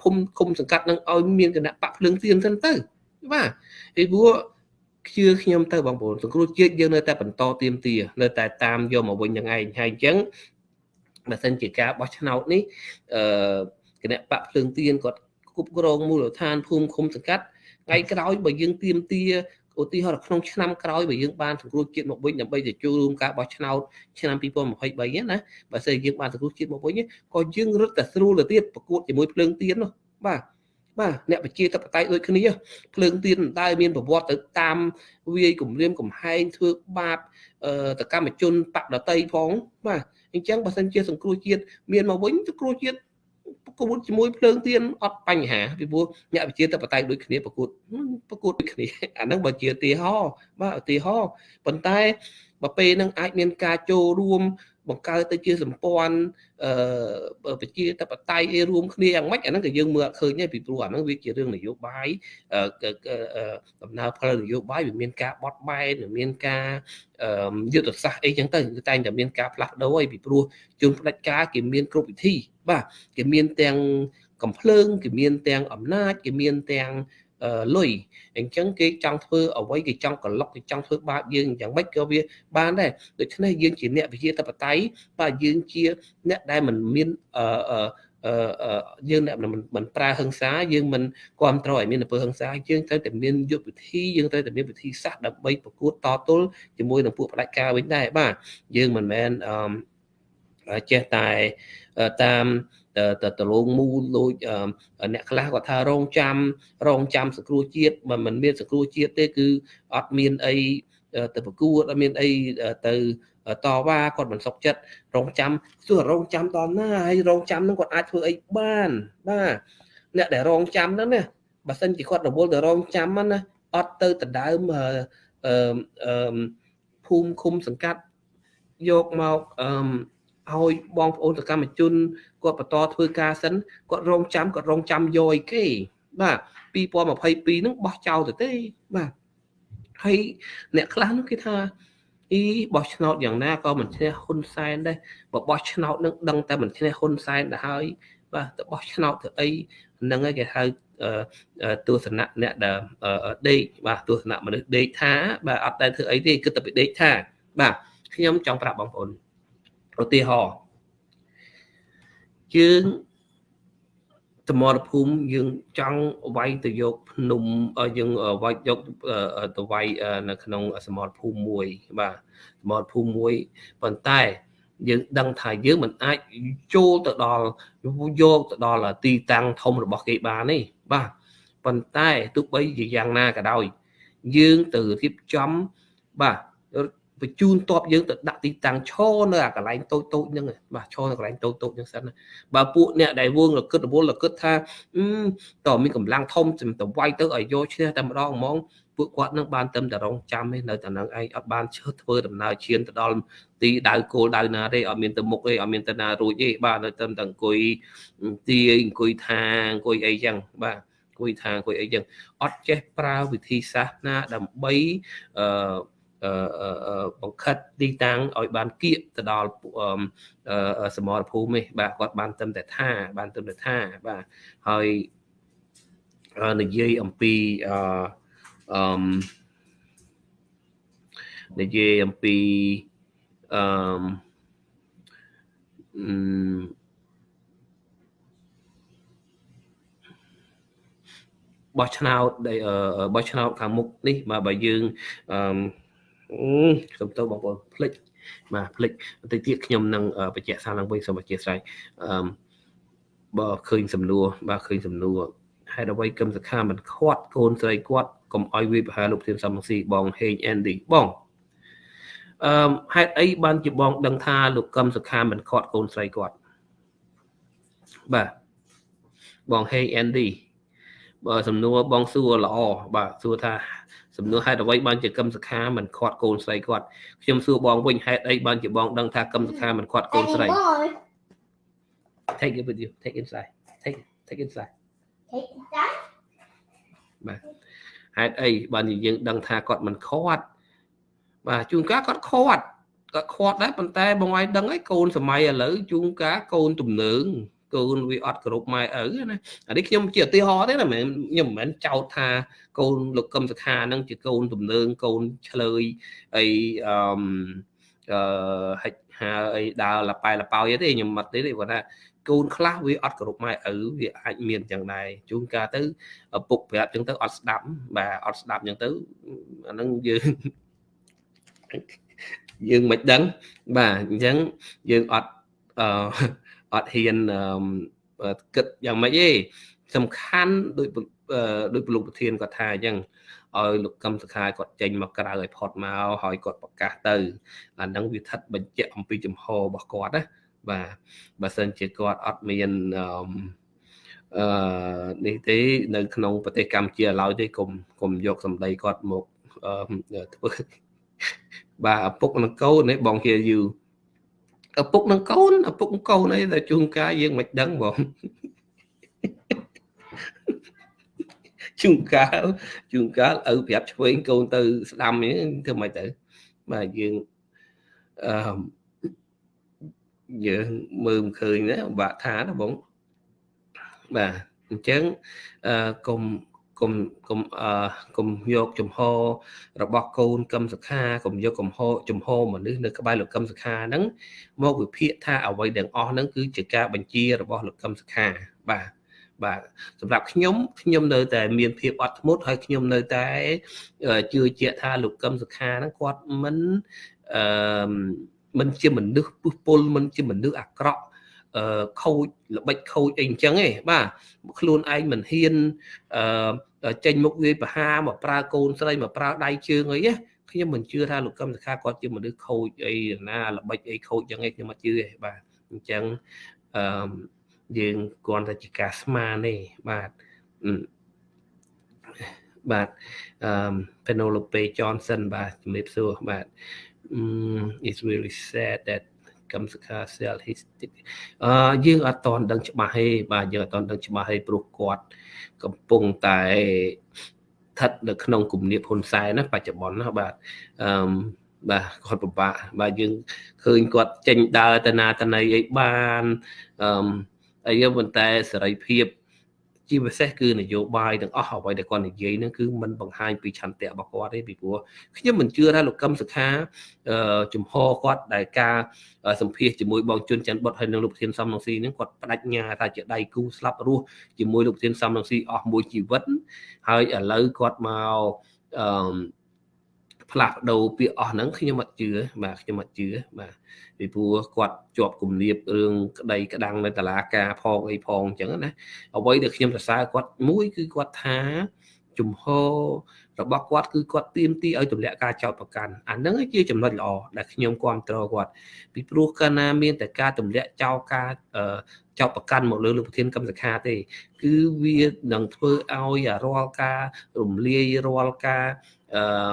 ភូមិឃុំសង្កាត់នឹងឲ្យមានគណៈបកភ្លើងទៀនទៅទៅបាទពីព្រោះជឿខ្ញុំទៅបងប្អូនសង្គ្រោះជាតិយើងនៅតែបន្តទៀមទានៅតែតាមយកមកវិញយ៉ាងឯងហើយអញ្ចឹងបើសិនជាការបោះឆ្នោតនេះអឺគណៈបកភ្លើងទៀនគាត់គ្រប់គ្រងមូលដ្ឋានភូមិឃុំសង្កាត់ថ្ងៃក្រោយបើយើងទៀមទា ឧទាហរណ៍ក្នុងឆ្នាំក្រោយបើយើងបានសង្គ្រោះជាតិមកវិញដើម្បីទៅចូលរួមការបោះឆ្នោតឆ្នាំ2023ណាបើសិនយើងបានសង្គ្រោះជាតិមកវិញក៏យើងរត់តែស្រួលទៅទៀតប្រកួតជាមួយភ្លើងទៀននោះបាទបាទអ្នកប្រជាធិបតេយ្យដូចគ្នាភ្លើងទៀនតែមានប្រវត្តិទៅតាមវាយគម្រាមកំហែងធ្វើបាបតកម្មជនបដតីផងបាទអញ្ចឹងបើសិនជាសង្គ្រោះជាតិមានមកវិញសង្គ្រោះជាតិ ប្រកួតជាមួយភ្លើងទៀនអត់បញ្ហាពីព្រោះអ្នកវិជាតបតៃដូចគ្នាប្រកួតប្រកួតដូចគ្នាអាហ្នឹងបើជាឧទាហរណ៍បាទឧទាហរណ៍ប៉ុន្តែបើពេលហ្នឹងអាចមានការចូលរួម បង្កើតទៅជាសម្ព័ន្ធអឺប្រជាធិបតេយ្យអីរួមគ្នាយ៉ាងម៉េចអាហ្នឹងក៏យើងមើលអត់ឃើញទេពីព្រោះអាហ្នឹងវាជារឿងនយោបាយដំណើរផលនយោបាយវាមានការបត់បែនមានការយុទ្ធសាស្ត្រអីចឹងទៅគឺតែងតែមានការផ្លាស់ប្ដូរអីពីព្រោះជនផ្ដាច់ការគេមានគ្រប់វិធីបាទគេមានទាំងកំភ្លើងគេមានទាំងអំណាចគេមានទាំង លុយអញ្ចឹងគេចង់ធ្វើអ្វីគេចង់ក្លុកគេចង់ធ្វើបាបយើងយ៉ាងម៉េចក៏វាបានដែរដូច្នេះយើងជាអ្នកវិជាតបតៃបាទយើងជាអ្នកដែលមិនមានអឺអឺយើងអ្នកមិនប្រើហិង្សាយើងមិនគ្រប់គ្រងឲ្យមានអំពើហិង្សាយើងត្រូវតែមានយុទ្ធវិធីយើងត្រូវតែមានវិធីសាស្ត្រដើម្បីប្រកួតតទល់ជាមួយនឹងពួកផ្ដាច់ការវិញដែរបាទយើងមិនមែនអឺចេះតែតាម ទៅទៅលងមូលដូចអ្នកខ្លះគាត់ថារងចាំរងចាំសង្គ្រោះជាតិមិនមិនមានសង្គ្រោះជាតិទេគឺអត់មានអីទៅប្រកួតអត់មានអីទៅតវ៉ាគាត់មិនសុខចិត្តរងចាំទោះរងចាំតណាហើយរងចាំនឹងគាត់អាចធ្វើអីបានបាទអ្នកដែលរងចាំហ្នឹងណាបើសិនជាគាត់រវល់ទៅរងចាំណាអត់ទៅដណ្ដើមអឺភូមិឃុំសង្កាត់យកមកអឺ ឲ្យបងប្អូនសកម្មជនគាត់បន្តធ្វើការសិនគាត់រងចាំគាត់រងចាំយកអីគេ បាទ2022ហ្នឹងបោះចោលទៅទេបាទហើយអ្នកខ្លះនោះគេថាអីបោះឆ្នោតយ៉ាងណាក៏មិនឈ្នះហ៊ុនសែនដែរបើបោះឆ្នោតនឹងដឹងតែមិនឈ្នះហ៊ុនសែនទៅហើយបាទទៅបោះឆ្នោតទៅអីហ្នឹងហើយគេហៅទស្សនៈអ្នកដែលដេកបាទទស្សនៈមនុស្សដេកថាបាទអត់ដែលធ្វើអីទេគិតតែពីដេកថា បាទខ្ញុំចង់ប្រាប់បងប្អូន ឧទាហរណ៍យើងសមរភូមិយើងចង់វាយទៅយកភ្នំយើងវាយយកទៅវាយនៅក្នុងសមរភូមិមួយបាទសមរភូមិមួយប៉ុន្តែយើងដឹងថាយើងមិនអាចចូលទៅដល់យកទៅដល់ទីតាំងធំរបស់គេបានទេបាទប៉ុន្តែទោះបីជាយ៉ាងណាក៏ដោយ យើងទៅរៀបចំបាទ បញ្ជូនតបយើងទៅដាក់ទីតាំងឈរនៅអាកន្លែងតូចតូចហ្នឹងបាទឈរនៅកន្លែងតូចតូចហ្នឹងសិនបើពួកអ្នកដែលវងរកឹតរវល់រកឹតថាតើមានកម្លាំងធំទៅវាយទៅឲ្យយកឈ្នះតែម្ដងហ្មងពួកគាត់នឹងបានទៅតែរងចាំទេនៅតែនឹងឯងអត់បានឈើធ្វើដំណើរឈានទៅដល់ទីដៅគោលដៅណាទេអត់មានទៅមុខទេអត់មានទៅណារួចទេបាទនៅតែអង្គុយទីអង្គុយថាអង្គុយអីចឹងបាទអង្គុយថាអង្គុយអីចឹងអត់ចេះប្រើវិធីសាស្ត្រណាដើម្បីអឺ បង្ខិតទីតាំងឲ្យបានគៀកទៅដល់សមរភូមិនេះបាទគាត់បានត្រឹមតែថាបានត្រឹមតែថាបាទហើយនិយាយអំពីអឺនិយាយអំពីអឺបោះឆ្នោតបោះឆ្នោតខាងមុខនេះបាទបើយើងអឺ សូមទោសបងប្អូនភ្លេចបាទភ្លេចបន្តិចទៀតខ្ញុំនឹងបញ្ជាក់សារឡើងវិញសូមអធិស្ឋានអឺបើឃើញសំណួរបាទឃើញសំណួរហេតុអ្វីកឹមសខាមិនខាត់កូនស្រីគាត់កុំឲ្យវាប្រហែលលោកធានសំស៊ីបងហេងអេនឌីបងអឺហេតុអីបានជាបង ដឹងថាលោកកឹមសខាមិនខាត់កូនស្រីគាត់បាទបងហេងអេនឌីបើសំណួរបងសួរល្អបាទសួរថា សំណួរហេតុអ្វីបានជាកឹមសខាមិនខាត់កូនស្រីគាត់ខ្ញុំសួរបងវិញហេតុអីបានជាបងដឹងថាកឹមសខាមិនខាត់កូនស្រី take it with you take inside take take inside ហេតុអីបានជាយើងដឹងថាគាត់មិនខាត់បាទជួនកាលគាត់ខាត់គាត់ខាត់ដែរប៉ុន្តែបងឯងដឹងហើយកូនសម័យឥឡូវជួនកាលកូនទំនើង កូនវាអត់គោរពម៉ែឪណាអានេះខ្ញុំជាឧទាហរណ៍ទេណាមិនខ្ញុំមិនមែនចោទថាកូនលោកកឹមសុខាហ្នឹងជាកូនទំនើងកូនឆ្លើយអីអឺអឺហិចហាអីដើរលប៉ែលប៉ោយទេខ្ញុំអត់ទេទេគាត់ថាកូនខ្លះវាអត់គោរពម៉ែឪវាអាចមានចឹងដែរជួនកាលទៅឪពុកប្រាប់ចឹងទៅអត់ស្ដាប់បាទអត់ស្ដាប់ចឹងទៅអាហ្នឹងយើងយើងមិនដឹងបាទអញ្ចឹងយើងអត់អឺ អត់ហ៊ានគិតយ៉ាងម៉េចទេសំខាន់ដោយដោយលោកប្រធានគាត់ថាអញ្ចឹងឲ្យលោកកឹមសុខាគាត់ចេញមកក្រៅឲ្យផុតមកហើយគាត់ប្រកាសទៅអាហ្នឹងវាស្ថិតបញ្ជាក់អំពីចំហរបស់គាត់ណាបាទបើសិនជាគាត់អត់មានអឺនេះទេនៅក្នុងប្រទេសកម្ពុជាឡើយទេកុំកុំយកសម្ដីគាត់មកធ្វើបាទឪពុកនិងកូននេះបងជាយូរ ឪពុកនិងកូនឪពុកនិងកូនអីតែជួនកាលយើងមិនដឹងបងជួនកាលជួនកាលឪប្រាប់ឆ្វេងកូនទៅ ស្ដាំនេះធ្វើម៉េចទៅបាទយើងអឺយើងមើលមិនឃើញណាបាក់ថាណាបងបាទអញ្ចឹងអឺកុំ កុំកុំអឺកុំយកចំហរបស់កូនកឹមសខាកុំយកកំហចំហមនុស្សនៅក្បែរលោកកឹមសខាហ្នឹងមកវិភាគថាអ្វីទាំងអស់ហ្នឹងគឺជាការបញ្ជារបស់លោកកឹមសខាបាទបាទសម្រាប់ខ្ញុំខ្ញុំនៅតែមានភាពអត់ធ្មត់ហើយខ្ញុំនៅតែជឿជាក់ថាលោកកឹមសុខាហ្នឹងគាត់មិនអឺមិនជាមនុស្សពុះពុលមិនជាមនុស្សអាក្រក់ អឺខូចល្បិចខូចអីអញ្ចឹងឯងបាទខ្លួនឯងមិនហ៊ានអឺចេញមុខវាយប្រហាមកប្រើកូនស្រីមកប្រើដៃជើងអីណាខ្ញុំមិនជឿថាលោកកឹមសុខាគាត់ជាមនុស្សខូចអីណាល្បិចអីខូចអញ្ចឹងឯងខ្ញុំមិនជឿទេបាទអញ្ចឹងអឺយើងគ្រាន់តែជាការស្មានទេបាទបាទអឺ Penelope Johnson បាទជំរាបសួរបាទ it's really sad that កម្មសខា sell his អឺយើងអត់តន់ដឹងច្បាស់ទេបាទយើងអត់តន់ដឹងច្បាស់ទេព្រោះគាត់ កំពុងតែស្ថិតនៅក្នុងគំនាបហ៊ុនសែនណាបច្ចុប្បន្នណាបាទអឺបាទគាត់ពិបាកបាទយើងឃើញគាត់ចេញដើរទៅណាទៅណីអីបានអឺអីប៉ុន្តែសេរីភាព ជាពិសេសគឺនយោបាយទាំងអស់អ្វីដែលគាត់និយាយហ្នឹងគឺมันបង្ហាញពីឆន្ទៈរបស់គាត់ទេពីព្រោះខ្ញុំមិនជឿថាលោកកឹមសុខាជំហរគាត់ដែលការសម្ភាសជាមួយបងជុនច័ន្ទបុតហើយនិងលោកប្រធានសំរងស៊ីហ្នឹងគាត់បដិញ្ញាថាជាដៃគូស្លាប់រស់ជាមួយលោកប្រធានសំរងស៊ីអស់មួយជីវិតហើយឥឡូវគាត់មកអឺ ផ្លាស់ប្ដូរពាក្យអស់ហ្នឹងខ្ញុំអត់ជឿបាទខ្ញុំអត់ជឿបាទពីព្រោះគាត់ជាប់គំនាបរឿងក្តីក្តាំងនៅតឡាការផងអីផងអញ្ចឹងណាអ្វីដែលខ្ញុំសរសើរគាត់មួយគឺគាត់ថាជំហររបស់គាត់គឺគាត់ទៀមទីឲ្យទម្លាក់ការចោទប្រកាន់អាហ្នឹងជាចំណុចល្អដែលខ្ញុំគ្រប់គ្រងគាត់ពីព្រោះកាលណាមានតែការទម្លាក់ចោលការចោទប្រកាន់មកលើលោកប្រធានកម្មសខាទេ គឺវានឹងធ្វើឲ្យរាល់ការរំលាយរាល់ការអឺ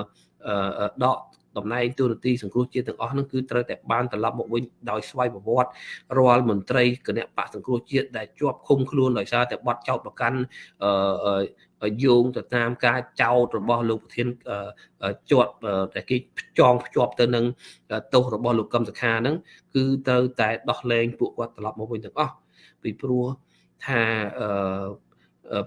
ដកតំណែងទូនាទីសង្គ្រោះជាតិទាំងអស់ហ្នឹងគឺត្រូវតែបានត្រឡប់មកវិញដោយស្វ័យប្រវត្តិរាល់មន្ត្រីគណៈបកសង្គ្រោះជាតិដែលជាប់ឃុំខ្លួនដោយសារតែបទចោទប្រកាន់អឺយោងទៅតាមការចោទរបស់លោកប្រធានជាប់តែគេចងភ្ជាប់ទៅនឹងទោសរបស់លោកកឹមសុខាហ្នឹងគឺត្រូវតែដោះលែងពួកគាត់ត្រឡប់មកវិញទាំងអស់ពីព្រោះថាអឺ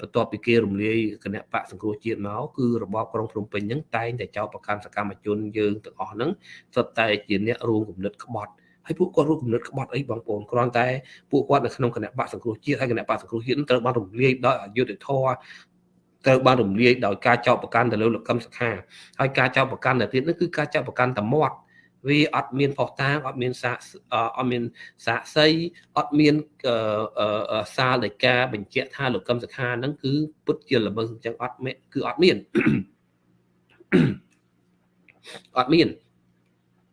បន្ទាប់ពីគេរំលាយគណៈបកសង្គ្រោះជាតិមកគឺរបបក្រុងភ្នំពេញហ្នឹងតែងតែចោទប្រកាន់សកម្មជនយើងទាំងអស់ហ្នឹងសុទ្ធតែជាអ្នករួមគំនិតក្បត់ហើយពួកគាត់រួមគំនិតក្បត់អីបងប្អូនគ្រាន់តែពួកគាត់នៅក្នុងគណៈបកសង្គ្រោះជាតិហើយគណៈបកសង្គ្រោះជាតិត្រូវបានរំលាយដោយអយុត្តិធម៌ត្រូវបានរំលាយដោយការចោទប្រកាន់ទៅលើលោកកឹមសុខាហើយការចោទប្រកាន់ទៅទៀតនោះគឺការចោទប្រកាន់តែមាត់ វាអត់មានផុសតាងអត់មានសាកអត់មានសាកសីអត់មានសារនៃការបញ្ជាក់ថាលោកកឹមសុខាហ្នឹងគឺពុតជាល្មើសអញ្ចឹងអត់គឺអត់មានអត់មាន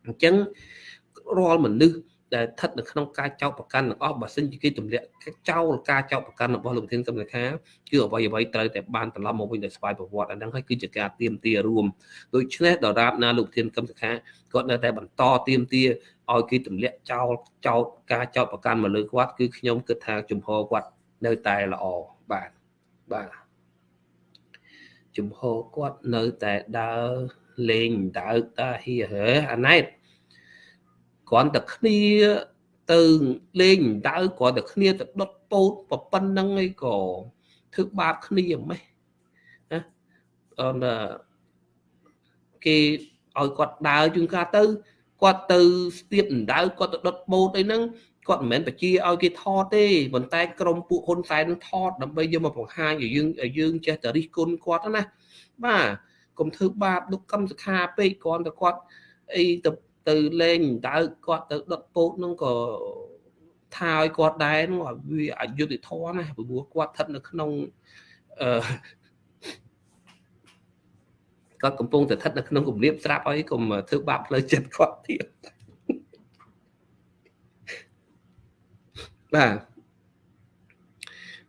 អញ្ចឹងរាល់មនុស្ស ដែលស្ថិតនៅក្នុងការចោទប្រកាន់ទាំងអស់បើសិនជាគេទម្លាក់ចោលការចោទប្រកាន់របស់លោកប្រធានកម្មសខាគឺអ្វីអ្វីត្រូវតែបានត្រឡប់មកវិញដោយស្វ័យប្រវត្តិអាហ្នឹងហើយគឺជាការទៀមទារួមដូច្នេះដរាបណាលោកប្រធានកម្មសខាគាត់នៅតែបន្តទៀមទាឲ្យគេទម្លាក់ចោលចោទការចោទប្រកាន់មកលើគាត់គឺខ្ញុំគិតថាជំហរគាត់នៅតែល្អបាទបាទជំហរគាត់នៅតែដើរលេងដើកតាហៀហេអាណែត គ្រាន់តែគ្នាទៅលេងដៅគ្រាន់តែគ្នាទៅដុតពោតប៉ុណ្្នឹងឯងក៏ធ្វើបាបគ្នាម៉េះណាអនគេឲ្យគាត់ដើរជួនកាលទៅគាត់ទៅស្ទាបដៅគាត់ទៅដុតបូតអីហ្នឹងគាត់មិនមែនបជាឲ្យគេថតទេប៉ុន្តែក្រុមពួកហ៊ុនសែននឹងថតដើម្បីយកមកបង្ហាញឲ្យយើងឲ្យយើងចេះតែរិះគន់គាត់ណាបាទកុំធ្វើបាបលោកកម្មសខាពេកគ្រាន់តែគាត់អីទៅ ទៅលេងដៅគាត់ទៅដុតពោតនឹងក៏ថាឲ្យគាត់ដែរនោះវាអយុត្តិធម៌ណាព្រោះគាត់ស្ថិតនៅក្នុងអឺគាត់កំពុងតែស្ថិតនៅក្នុងគម្រាមស្រាប់ឲ្យកុំធ្វើបាបផ្លូវចិត្តគាត់ទៀតបាទ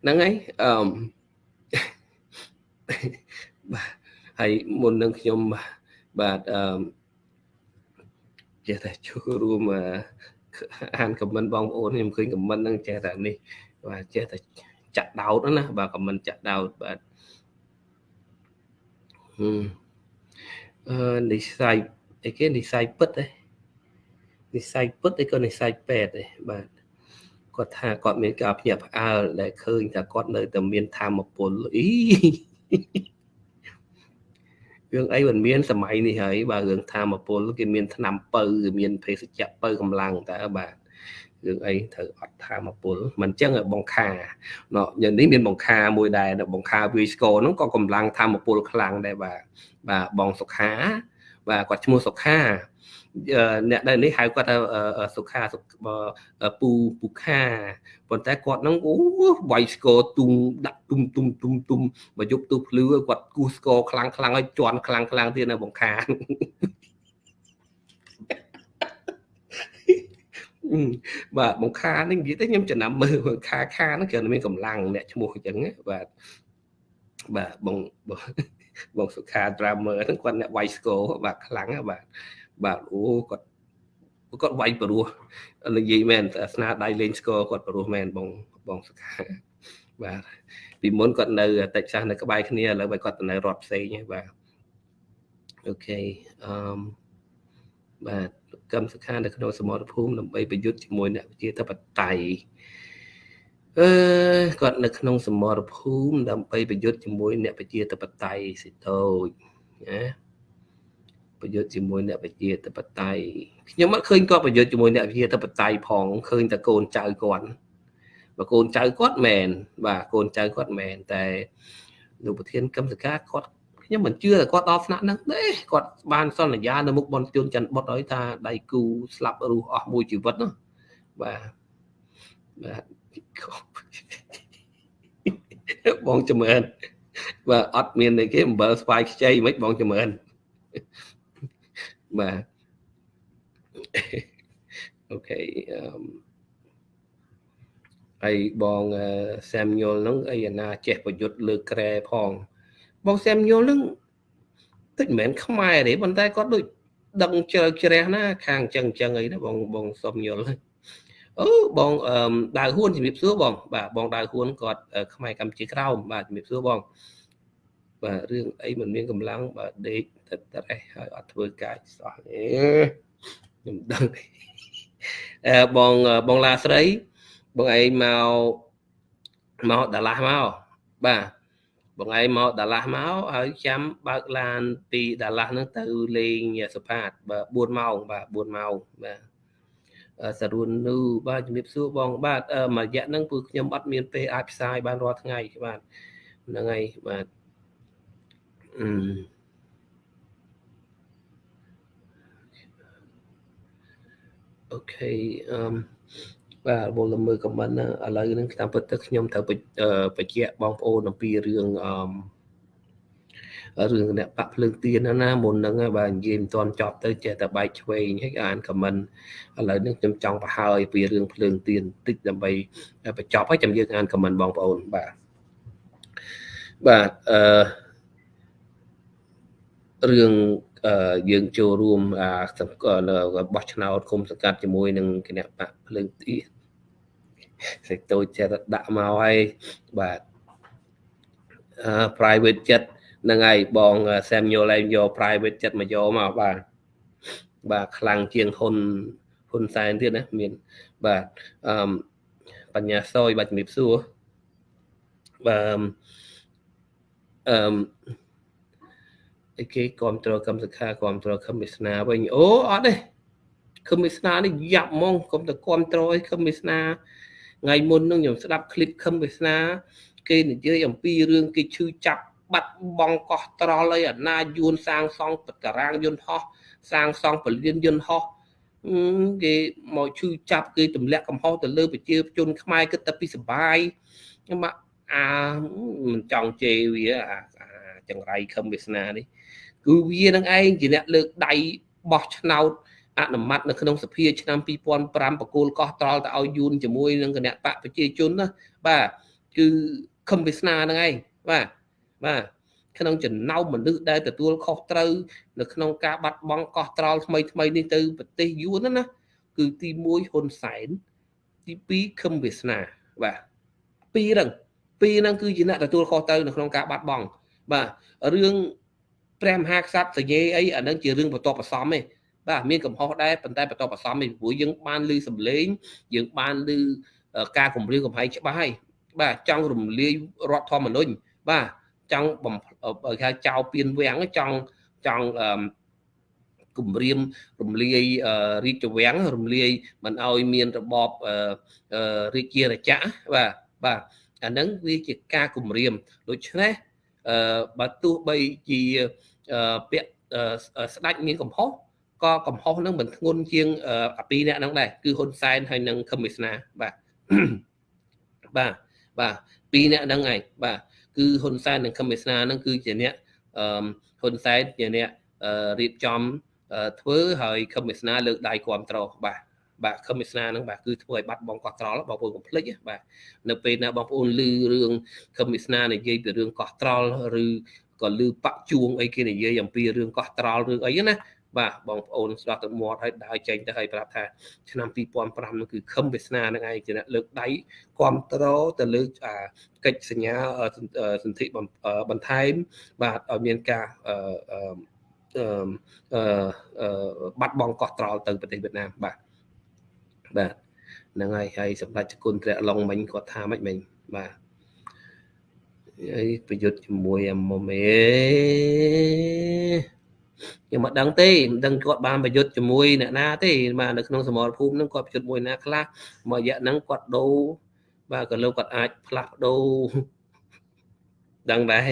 ហ្នឹងហើយអឺបាទហើយមុននឹងខ្ញុំបាទអឺ ចេះតែចូលរួមអានខមមិនបងប្អូនខ្ញុំឃើញខមមិនហ្នឹងចេះតែនេះបាទចេះតែចាក់ដោតណាបាទខមមិនចាក់ដោតបាទអឺនិស័យអីគេនិស័យពិតទេនិស័យពិតអីក៏និស័យពេទ្យទេបាទគាត់ថាគាត់មានការភ្ញាក់ផ្អើលដែលឃើញថាគាត់នៅតែមានធម៌ពលអី រឿងអីមិនមានសម័យនេះហើយបើរឿងធម្មពលគេមានឆ្នាំពៅគេមានភេសជ្ជៈពៅកម្លាំងតើបាទរឿងអីត្រូវអត់ធម្មពលមិនចឹងបងខាណោះយ៉ាងនេះមានបងខាមួយដែរបងខាវីស្កូហ្នឹងក៏កម្លាំងធម្មពលខ្លាំងដែរបាទបាទបងសុខាបាទគាត់ឈ្មោះសុខា អ្នកដែលនេះហៅគាត់ថាសុខាពូពូខាប៉ុន្តែគាត់ហ្នឹងអូវាយស្គរទុំដាក់ទុំទុំទុំទុំមកយប់ទូភ្លឺគាត់គូស្គរខ្លាំងខ្លាំងឲ្យជន់ខ្លាំងខ្លាំងទៀតនៅបង្ខាបាទបង្ខានេះនិយាយទៅខ្ញុំចំណាំមើលបង្ខាខាហ្នឹងគឺមានកម្លាំងអ្នកឈ្មោះអញ្ចឹងបាទបាទបងបងសុខា drummer ហ្នឹងគាត់អ្នកវាយស្គរបាទខ្លាំងបាទ បាទអូគាត់គាត់វាយព្រោះនិយាយមែនស្នាដៃលេងស្គរគាត់ព្រោះមែនបងបងសខាបាទពីមុនគាត់នៅតិចសាសនៅក្បែរគ្នាឥឡូវបើគាត់ទៅនៅរដ្ឋផ្សេងបាទអូខេអឺបាទកម្មសខានៅក្នុងសមរភូមិដើម្បីប្រយុទ្ធជាមួយអ្នកវិជាធិបតេយ្យអឺគាត់នៅក្នុងសមរភូមិដើម្បីប្រយុទ្ធជាមួយអ្នកវិជាធិបតេយ្យសិតូចណា ប្រយុទ្ធជាមួយអ្នកវិជាធិបតេយ្យខ្ញុំអត់ឃើញគាត់ប្រយុទ្ធជាមួយអ្នកវិជាធិបតេយ្យផងឃើញតែកូនចៅគាត់បើកូនចៅគាត់មែនបាទកូនចៅគាត់មែនតែលោកប្រធានកម្មសកាគាត់ខ្ញុំមិនជឿថាគាត់ដល់ស្នាក់ហ្នឹងទេគាត់បានសន្យានៅមុខបនជួនច័ន្ទបុតឲ្យថាដៃគូស្លាប់រស់អស់មួយជីវិតណាបាទបាទបងចម្រើនបាទអត់មានអីគេអំបិលស្វាយខ្ចីមិនបងចម្រើន បាទអូខេអឺហើយបងសាមញុលហ្នឹងអីអាណាចេះប្រយុទ្ធលើក្រែផង បងសាមញុលហ្នឹងតិចមិនមែនខ្មែរទេប៉ុន្តែគាត់ដូចដឹងជ្រៅជ្រះណា ខាងចឹងចឹងអីណាបងបងសុំយល់អូបងអឺដៅហួនជំរាបសួរបង បាទបងដៅហួនគាត់ខ្មែរកម្ពុជាក្រោមបាទជំរាបសួរបង បាទរឿងអីមិនមានកម្លាំងបាទដេកទៅត្រេះហើយអត់ធ្វើការសោះអេខ្ញុំដឹងអឺបងបងឡាស្រីបងឯងមកមកដាឡាស់មកបាទបងឯងមកដាឡាស់មកហើយចាំបើកឡានពីដាឡាស់ហ្នឹងទៅលេងសុផាតបាទ4ម៉ោងបាទ4ម៉ោងបាទសរុននូបាទជំរាបសួរបងបាទមួយរយៈហ្នឹងគឺខ្ញុំអត់មានពេលអាចផ្សាយបានរាល់ថ្ងៃបាទហ្នឹងហើយបាទ អឺអូខេអឺបាទបងលមើខមមិនឥឡូវហ្នឹងតាមពិតទៅខ្ញុំត្រូវបញ្ជាក់បងប្អូនអំពីរឿងអឺរឿងអ្នកបាក់ភ្លើងទៀនណាមុនហ្នឹងបាទនិយាយមិនទាន់ចប់ទៅចេះតែបែកឆ្វេងហើយអានខមមិនឥឡូវនេះខ្ញុំចង់បង្ហើយពីរឿងភ្លើងទៀនបន្តិចដើម្បីបញ្ចប់ហើយចាំយើងអានខមមិនបងប្អូនបាទបាទអឺ រឿងយើងចូលរួមអាបោះឆ្នោតគុំសង្កាត់ជាមួយនឹងគណៈបកភ្លើងទីសេចតូចចេះតែដាក់មកហើយបាទ private jet ហ្នឹងហើយបង Samuel ឯងយក private jet មកយកមកបាទបាទខ្លាំងជាងហ៊ុនហ៊ុនសែនទៀតណាមានបាទអឺបញ្ញាសយបាទជំរាបសួរបាទអឺ តែគេគ្រប់គ្រងកម្មសិក្ខាគ្រប់គ្រងខមិស្នាវិញអូអត់ទេខមិស្នានេះយ៉ាប់ហ្មងខ្ញុំទៅគ្រប់គ្រងឲ្យខមិស្នាថ្ងៃមុននឹងខ្ញុំស្ដាប់ឃ្លីបខមិស្នាគេនិយាយអំពីរឿងគេឈឺចាប់បាត់បង់កោះត្រល់ឲ្យអាណាយួនសាងសង់តារាងយន្តហោះសាងសង់ពលានយន្តហោះគេមកឈឺចាប់គេទម្លាក់កំហុសទៅលើប្រជាជនខ្មែរគិតតែពីសបាយខ្ញុំអាមិនចង់ជេរវាអាចង្រៃខឹមវាសនានេះ គឺវានឹងឯងជាអ្នកលើកដៃបោះឆ្នោតអនុម័តនៅក្នុងសភាឆ្នាំ2005បកគោលកោះត្រល់ទៅឲ្យយូនជាមួយនឹងគណៈបកប្រជាជនណាបាទគឺខឹមវាសនាហ្នឹងឯងបាទបាទក្នុងចំណោមមនុស្សដែលទទួលខុសត្រូវនៅក្នុងការបាត់បង់កោះត្រល់ថ្មីថ្មីនេះទៅប្រទេសយួនណាគឺទី1ហ៊ុនសែនទី2ខឹមវាសនាបាទពីរហ្នឹងពីរហ្នឹងគឺជាអ្នកទទួលខុសត្រូវនៅក្នុងការបាត់បង់បាទរឿង ព្រះមហាក្សត្រសញ្ញេអីអានឹងជារឿងបន្ទាប់បន្សំទេបាទមានកំហុសដែរប៉ុន្តែបន្ទាប់បន្សំទេព្រោះយើងបានឮសម្លេងយើងបានឮការគម្រាមកំហែងច្បាស់ហើយបាទចង់រំលាយរដ្ឋធម្មនុញ្ញបាទចង់បំគេហៅចោលពៀនវាំងចង់ចង់គម្រាមរំលាយរាជវាំងរំលាយមិនឲ្យមានរបបរាជារចក្របាទបាទអាហ្នឹងវាជាការគម្រាមដូច្នេះអឺបើទោះបីជា ពាក្យស្ដាច់មានកំហុសក៏កំហុសនឹងមិនធ្ងន់ជាងអាពីរអ្នកហ្នឹងដែរគឺហ៊ុនសែនហើយនិងខឹមវាសនាបាទបាទបាទពីរអ្នកហ្នឹងឯងបាទគឺហ៊ុនសែននិងខឹមវាសនាហ្នឹងគឺជាអ្នកអឺហ៊ុនសែនជាអ្នករៀបចំធ្វើហើយខឹមវាសនាលើកដៃគ្រប់ត្របាទបាទខឹមវាសនាហ្នឹងបាទគឺធ្វើឲ្យបាត់បង់កោះត្រល់បងប្អូនកុំភ្លេចបាទនៅពេលណាបងប្អូនឮរឿងខឹមវាសនានិយាយពីរឿងកោះត្រល់ឬ ក៏ឮបាក់ជួងអីគេនិយាយអំពីរឿងកោះត្រល់រឿងអីណាបាទបងប្អូនស្ដាប់ទៅមាត់ហើយដើរចេញទៅហើយប្រាប់ថាឆ្នាំ2005នោះគឺខឹមវាសនានឹងឯងជាអ្នកលើកដៃគ្រប់ត្រទៅលើអាកិច្ចសញ្ញាសន្ធិបន្ថែមបាទឲ្យមានការអឺអឺបាត់បង់កោះត្រល់ទៅប្រទេសវៀតណាមបាទបាទហ្នឹងហើយហើយសម្ដេចគុណព្រះឡុងមិញគាត់ថាម៉េចមិញបាទ ហើយប្រយុទ្ធជាមួយអាមុំអេខ្ញុំមិនដឹងទេមិនដឹងគាត់បានប្រយុទ្ធជាមួយអ្នកណាទេបាទនៅក្នុងសមរភូមិហ្នឹងគាត់ប្រយុទ្ធមួយណាខ្លះមួយរយៈហ្នឹងគាត់ដូរបាទក៏លោកគាត់អាចផ្លាស់ប្ដូរដឹងដែរ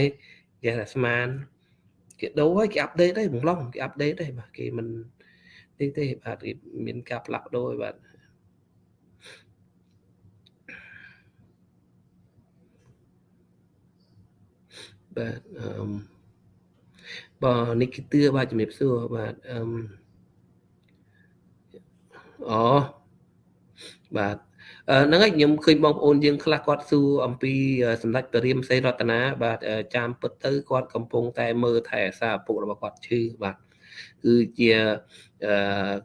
ចេះតែស្មានគេដូរហើយគេអាប់ដេតហើយបំឡងគេអាប់ដេតហើយបាទគេមិនទេទេបាទមានការផ្លាស់ប្ដូរហើយបាទ បាទអឺបាទនេះគឺទឿបាទជំរាបសួរបាទអឺអូបាទហ្នឹងហើយខ្ញុំឃើញបងប្អូនយើងខ្លះគាត់សួរអំពីសម្ដេចព្រះរាមសេរតនាបាទចាំពិតទៅគាត់កំពុងតែមើលថែអាសាឪពុករបស់គាត់ឈឺបាទគឺជា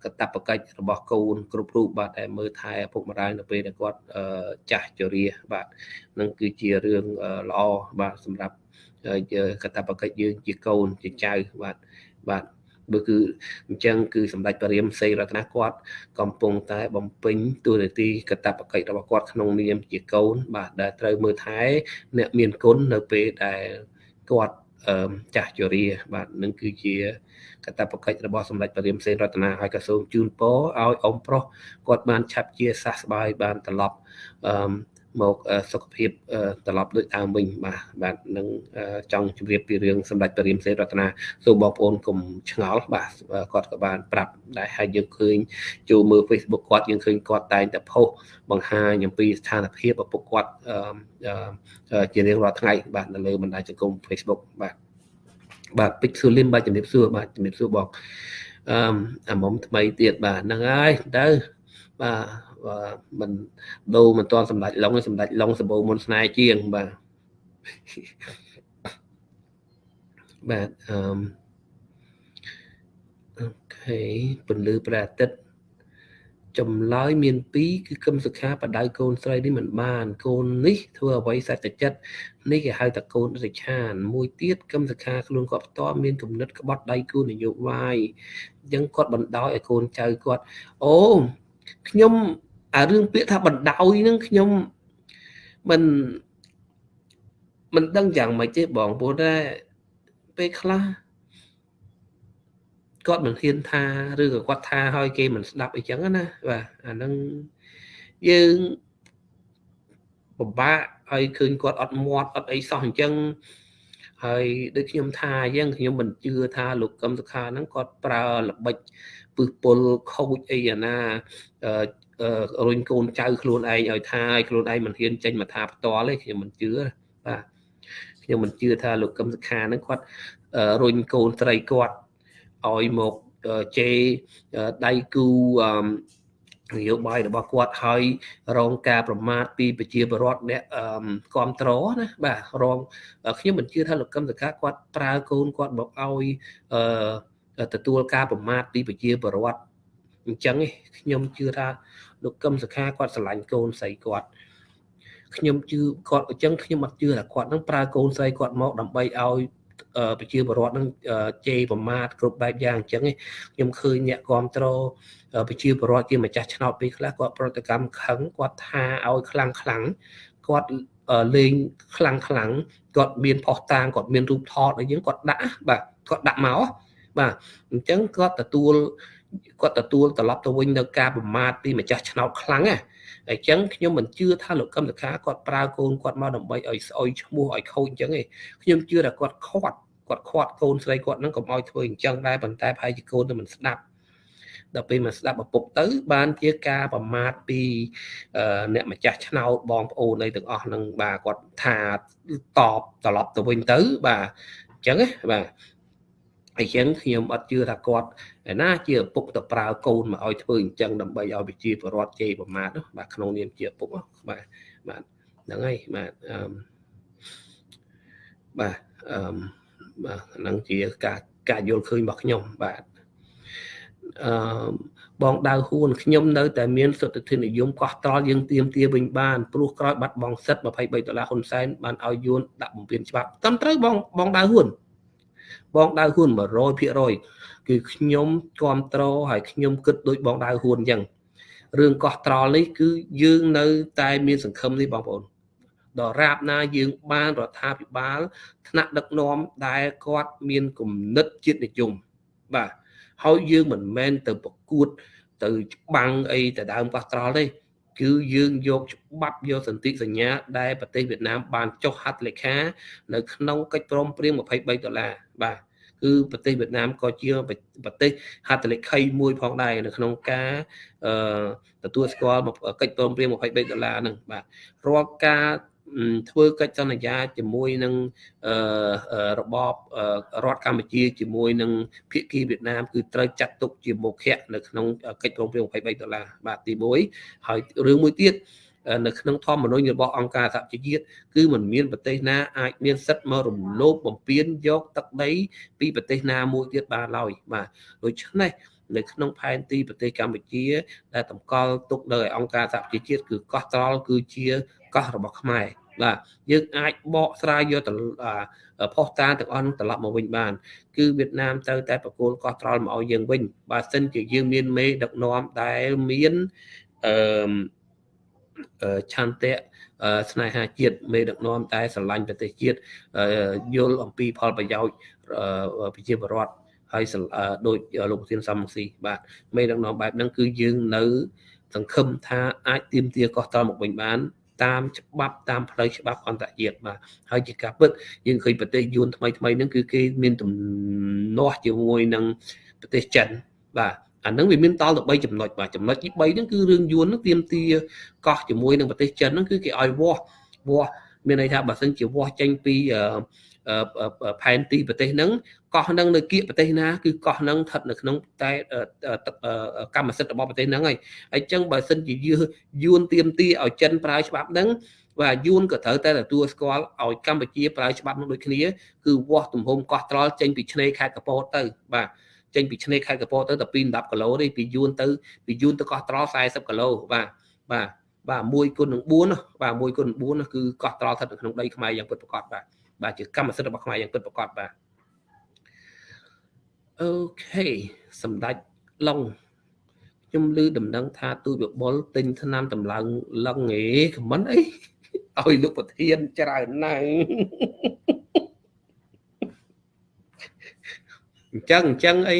កតបកិច្ចរបស់កូនគ្រប់រូបបាទតែមើលថែឪពុកម្ដាយនៅពេលដែលគាត់ចាស់ជរាបាទនឹងគឺជារឿងល្អបាទសម្រាប់ កតបកិច្ចយើងជាកូនជាចៅបាទបាទបើគឺអញ្ចឹងគឺសម្ដេចព្រះរាមសេរតនាគាត់កំពុងតែបំពេញតួនាទីកតបកិច្ចរបស់គាត់ក្នុងនាមជាកូន បាទដែលត្រូវមើលថែអ្នកមានគុណនៅពេលដែលគាត់ចាស់ជរា បាទនឹងគឺជាកតបកិច្ចរបស់សម្ដេចព្រះរាមសេនរតនាហើយក៏សូមជូនពរឲ្យអ៊ំប្រុសគាត់បានឆាប់ជាសះស្បើយបានត្រឡប់អឺ មកសុខភាពត្រឡប់ដូចដើមវិញបាទបាទនឹងចង់ជម្រាបពីរឿងសម្ដេចព្រះរាមសេនរតនាសូមបងប្អូនកុំឆ្ងល់បាទគាត់ក៏បានប្រាប់ដែរហើយយើងឃើញចូលមើល Facebook គាត់យើងឃើញគាត់តែងតែផុសបង្ហាញអំពីស្ថានភាពឪពុកគាត់ជារៀងរាល់ថ្ងៃបាទនៅលើបណ្ដាញសង្គម Facebook បាទបាទពេជ្រស៊ូលីមបាទជំរាបសួរបាទជំរាបសួរបងអឺអាមុំថ្មីទៀតបាទហ្នឹងហើយទៅបាទ មិនដូរមិនទាន់សម្ដេចឡុងសម្ដេចឡុងសម្បូរមុនស្នេហ៍ជាងបាទបាទអឺអូខេពន្លឺព្រះអាទិត្យចម្លើយមាន2គឺគឹមសុខាបដៅកូនស្រីនេះមិនបានកូននេះធ្វើអ្វីសច្ចចិត្តនេះគេហៅថាកូនរិឆាន មួយទៀតគឹមសុខាខ្លួនគាត់ផ្ទាល់មានគំនិតក្បត់ដៃគូនយោបាយអញ្ចឹងគាត់បណ្ដោយឲ្យកូនចៅគាត់អូខ្ញុំ អារឿងពាក្យថាបណ្ដោយហ្នឹងខ្ញុំមិនមិនដឹងយ៉ាងម៉េចទេបងព្រោះតែពេលខ្លះគាត់មិនហ៊ានថាឬក៏គាត់ថាឲ្យគេមិនស្ដាប់អីចឹងណាបាទអាហ្នឹងយើងពិបាកឲ្យឃើញគាត់អត់មាត់អត់អីសោះអញ្ចឹងហើយដូចខ្ញុំថាអញ្ចឹងខ្ញុំមិនជឿថាលោកកឹមសុខាហ្នឹងគាត់ប្រើល្បិចពឹសពុលខូចអីអាណា រុញកូនចៅខ្លួនឯងឲ្យថាឲ្យខ្លួនឯងមិនហ៊ានចេញមកថាផ្ទាល់ទេខ្ញុំមិនជឿបាទខ្ញុំមិនជឿថាលោកកឹមសុខាហ្នឹងគាត់រុញកូនស្រីគាត់ឲ្យមកជេរដៃគូនយោបាយរបស់គាត់ហើយរងការប្រមាថពីប្រជាពលរដ្ឋអ្នកគ្រប់ត្រណាបាទរងខ្ញុំមិនជឿថាលោកកឹមសុខាគាត់ប្រើកូនគាត់មកឲ្យទទួលការប្រមាថពីប្រជាពលរដ្ឋ អញ្ចឹងខ្ញុំជឿថាលោកកឹមសុខាគាត់ស្រឡាញ់កូនស្រីគាត់ខ្ញុំជឿគាត់អញ្ចឹងខ្ញុំអត់ជឿថាគាត់នឹងប្រើកូនស្រីគាត់មកដើម្បីឲ្យប្រជាពលរដ្ឋនឹងជេរប្រមាថគ្រប់បែបយ៉ាងអញ្ចឹងខ្ញុំឃើញអ្នកគ្រប់គ្រងប្រជាពលរដ្ឋជាម្ចាស់ឆ្នោតពេលខ្លះគាត់ប្រតិកម្មខឹងគាត់ថាឲ្យខ្លាំងខ្លាំងគាត់លេងខ្លាំងខ្លាំងគាត់មានផុសតាងគាត់មានរូបថតអីចឹងគាត់ដាក់បាទគាត់ដាក់មកបាទអញ្ចឹងគាត់ទទួល គាត់ទទួលត្រឡប់ទៅវិញនៅការប្រមាថពីម្ចាស់ឆ្នោតខ្លាំងណាអញ្ចឹងខ្ញុំមិនជឿថាលោកកឹមសុខាគាត់ប្រើកូនគាត់មកដើម្បីឲ្យស្អុយឈ្មោះឲ្យខូចអញ្ចឹងឯងខ្ញុំជឿថាគាត់ខាត់គាត់ខាត់កូនស្រីគាត់ហ្នឹងកុំឲ្យធ្វើអញ្ចឹងដែរប៉ុន្តែប្រហែលជាកូនទៅមិនស្ដាប់ដល់ពេលមកស្ដាប់ឪពុកទៅ បានជាការប្រមាថពីអ្នកម្ចាស់ឆ្នោតបងប្អូនអីទាំងអស់ហ្នឹងបាទគាត់ថាតបត្រឡប់ទៅវិញទៅបាទអញ្ចឹងណាបាទ អញ្ចឹងខ្ញុំអត់ជឿថាគាត់ឯណាជាឪពុកទៅប្រើកូនមកឲ្យធ្វើអញ្ចឹងដើម្បីឲ្យប្រជាពលរដ្ឋជេរប្រមាថបាទក្នុងនាមជាឪពុកបាទបាទហ្នឹងហើយបាទអឺបាទអឺបាទហ្នឹងជាការការយល់ឃើញរបស់ខ្ញុំបាទអឺបងដៅហ៊ួនខ្ញុំនៅតែមានសុទ្ធិធិនិយមកោះត្រល់យើងទៀមទាវិញបានព្រោះក្រោយបាត់បង់សិទ្ធ23ដុល្លារហ៊ុនសែនបានឲ្យយួនដាក់បំពេញច្បាប់ត្រឹមត្រូវបងបងដៅហ៊ួន បងដៅហ៊ុន100%គឺខ្ញុំគ្រប់ត្រហើយខ្ញុំគិតដូចបងដៅហ៊ុនអញ្ចឹងរឿងកោះត្រល់នេះគឺយើងនៅតែមានសង្ឃឹមនេះបងប្អូនដល់រាបណាយើងបានរដ្ឋាភិបាលថ្នាក់ដឹកនាំដែលគាត់មានគំនិតជាតិនិយមបាទហើយយើងមិនមែនទៅប្រកួត ទៅច្បាំងអីទៅដើមកោះត្រល់ទេ គឺយើងយកច្បាប់យកសន្ធិសញ្ញាដែលប្រទេសវៀតណាមបានចុះហត្ថលេខា នៅក្នុងកិច្ចព្រមព្រៀង23ដុល្លារបាទគឺប្រទេសវៀតណាមក៏ជាប្រទេសហត្ថលេខីមួយផងដែរនៅក្នុងការអឺទទួលស្គាល់កិច្ចព្រមព្រៀង23ដុល្លារហ្នឹងបាទរាល់ការ ធ្វើកិច្ចសន្យាជាមួយនឹងរបបរដ្ឋកម្ពុជាជាមួយនឹងភាគីវៀតណាមគឺត្រូវចាត់ទុកជាមុខៈនៅក្នុងកិច្ចព្រមព្រៀង23ដុល្លារបាទទី1ហើយរឿងមួយទៀតនៅក្នុងធម្មនុញ្ញរបស់អង្គការសហជីវជាតិគឺมันមានប្រទេសណាអាចមានសិទ្ធិមករំលោភបំពានយកទឹកដីពីប្រទេសណាមួយទៀតបានឡើយបាទដូច្នេះ នៅក្នុងផែនទីប្រទេសកម្ពុជា ដែលតម្កល់ទុកនៅឯអង្គការសហជីវជាតិគឺកោះត្រល់គឺជាកោះរបស់ខ្មែរបាទយើងអាចបកស្រាយយកទៅផុសតាទាំងអស់នឹងត្រឡប់មកវិញបាន គឺវៀតណាមត្រូវតែប្រគល់កោះត្រល់មកឲ្យយើងវិញបើសិនជាយើងមានមេដឹកនាំដែលមានអឺឆន្ទៈស្នេហាជាតិមេដឹកនាំតែស្រឡាញ់ប្រទេសជាតិយល់អំពីផលប្រយោជន៍ប្រជាពលរដ្ឋ ហើយដូចលោកប្រធានសំស៊ីបាទមេដឹកនាំបែបហ្នឹងគឺយើងនៅសង្ឃឹមថាអាចទៀមទាកោះត្រល់មកវិញបានតាមច្បាប់តាមផ្លូវច្បាប់អន្តរជាតិបាទហើយជាការពិតយើងឃើញប្រទេសយួនថ្មីថ្មីហ្នឹងគឺគេមានទំនាស់ជាមួយនឹងប្រទេសចិនបាទអានឹងវាមានតល់ទៅ3ចំណុចបាទចំណុចទី3ហ្នឹងគឺរឿងយួនហ្នឹងទៀមទាកោះជាមួយនឹងប្រទេសចិនហ្នឹងគឺគេឲ្យវាស់វាស់មានន័យថាបើសិនជាវាស់ចេញពី ផែនទីប្រទេសហ្នឹងកោះហ្នឹងនៅគៀកប្រទេសណាគឺកោះហ្នឹងស្ថិតនៅក្នុងតែកម្មសិទ្ធិរបស់ប្រទេសហ្នឹងហើយហើយអញ្ចឹងបើសិនជាយួនទៀមទីឲ្យចិនប្រើច្បាប់ហ្នឹងបាទយួនក៏ត្រូវតែទទួលស្គាល់ឲ្យកម្ពុជាប្រើច្បាប់នោះដូចគ្នាគឺវាស់ទំហំកោះត្រល់ចេញពីឆ្នេរខេត្តកពតទៅបាទចេញពីឆ្នេរខេត្តកពតទៅតែពី10គីឡូទេពីយួនទៅពីយួនទៅកោះត្រល់40គីឡូបាទបាទបាទ1គុណនឹង4បាទ1គុណនឹង4គឺកោះត្រល់ស្ថិតនៅក្នុងដីខ្មែរយ៉ាងពិតប្រាកដបាទ បាទជាកម្មសិទ្ធិរបស់ខ្មែរយ៉ាងពិតប្រាកដបាទអូខេសម្ដេចឡុងខ្ញុំឮដំណឹងថាទូចបបុលទិញថ្នាំតម្លើងឡឹងហេខមមិនអីឲ្យលោកប្រធានច្រើនណាស់អញ្ចឹងអញ្ចឹងអី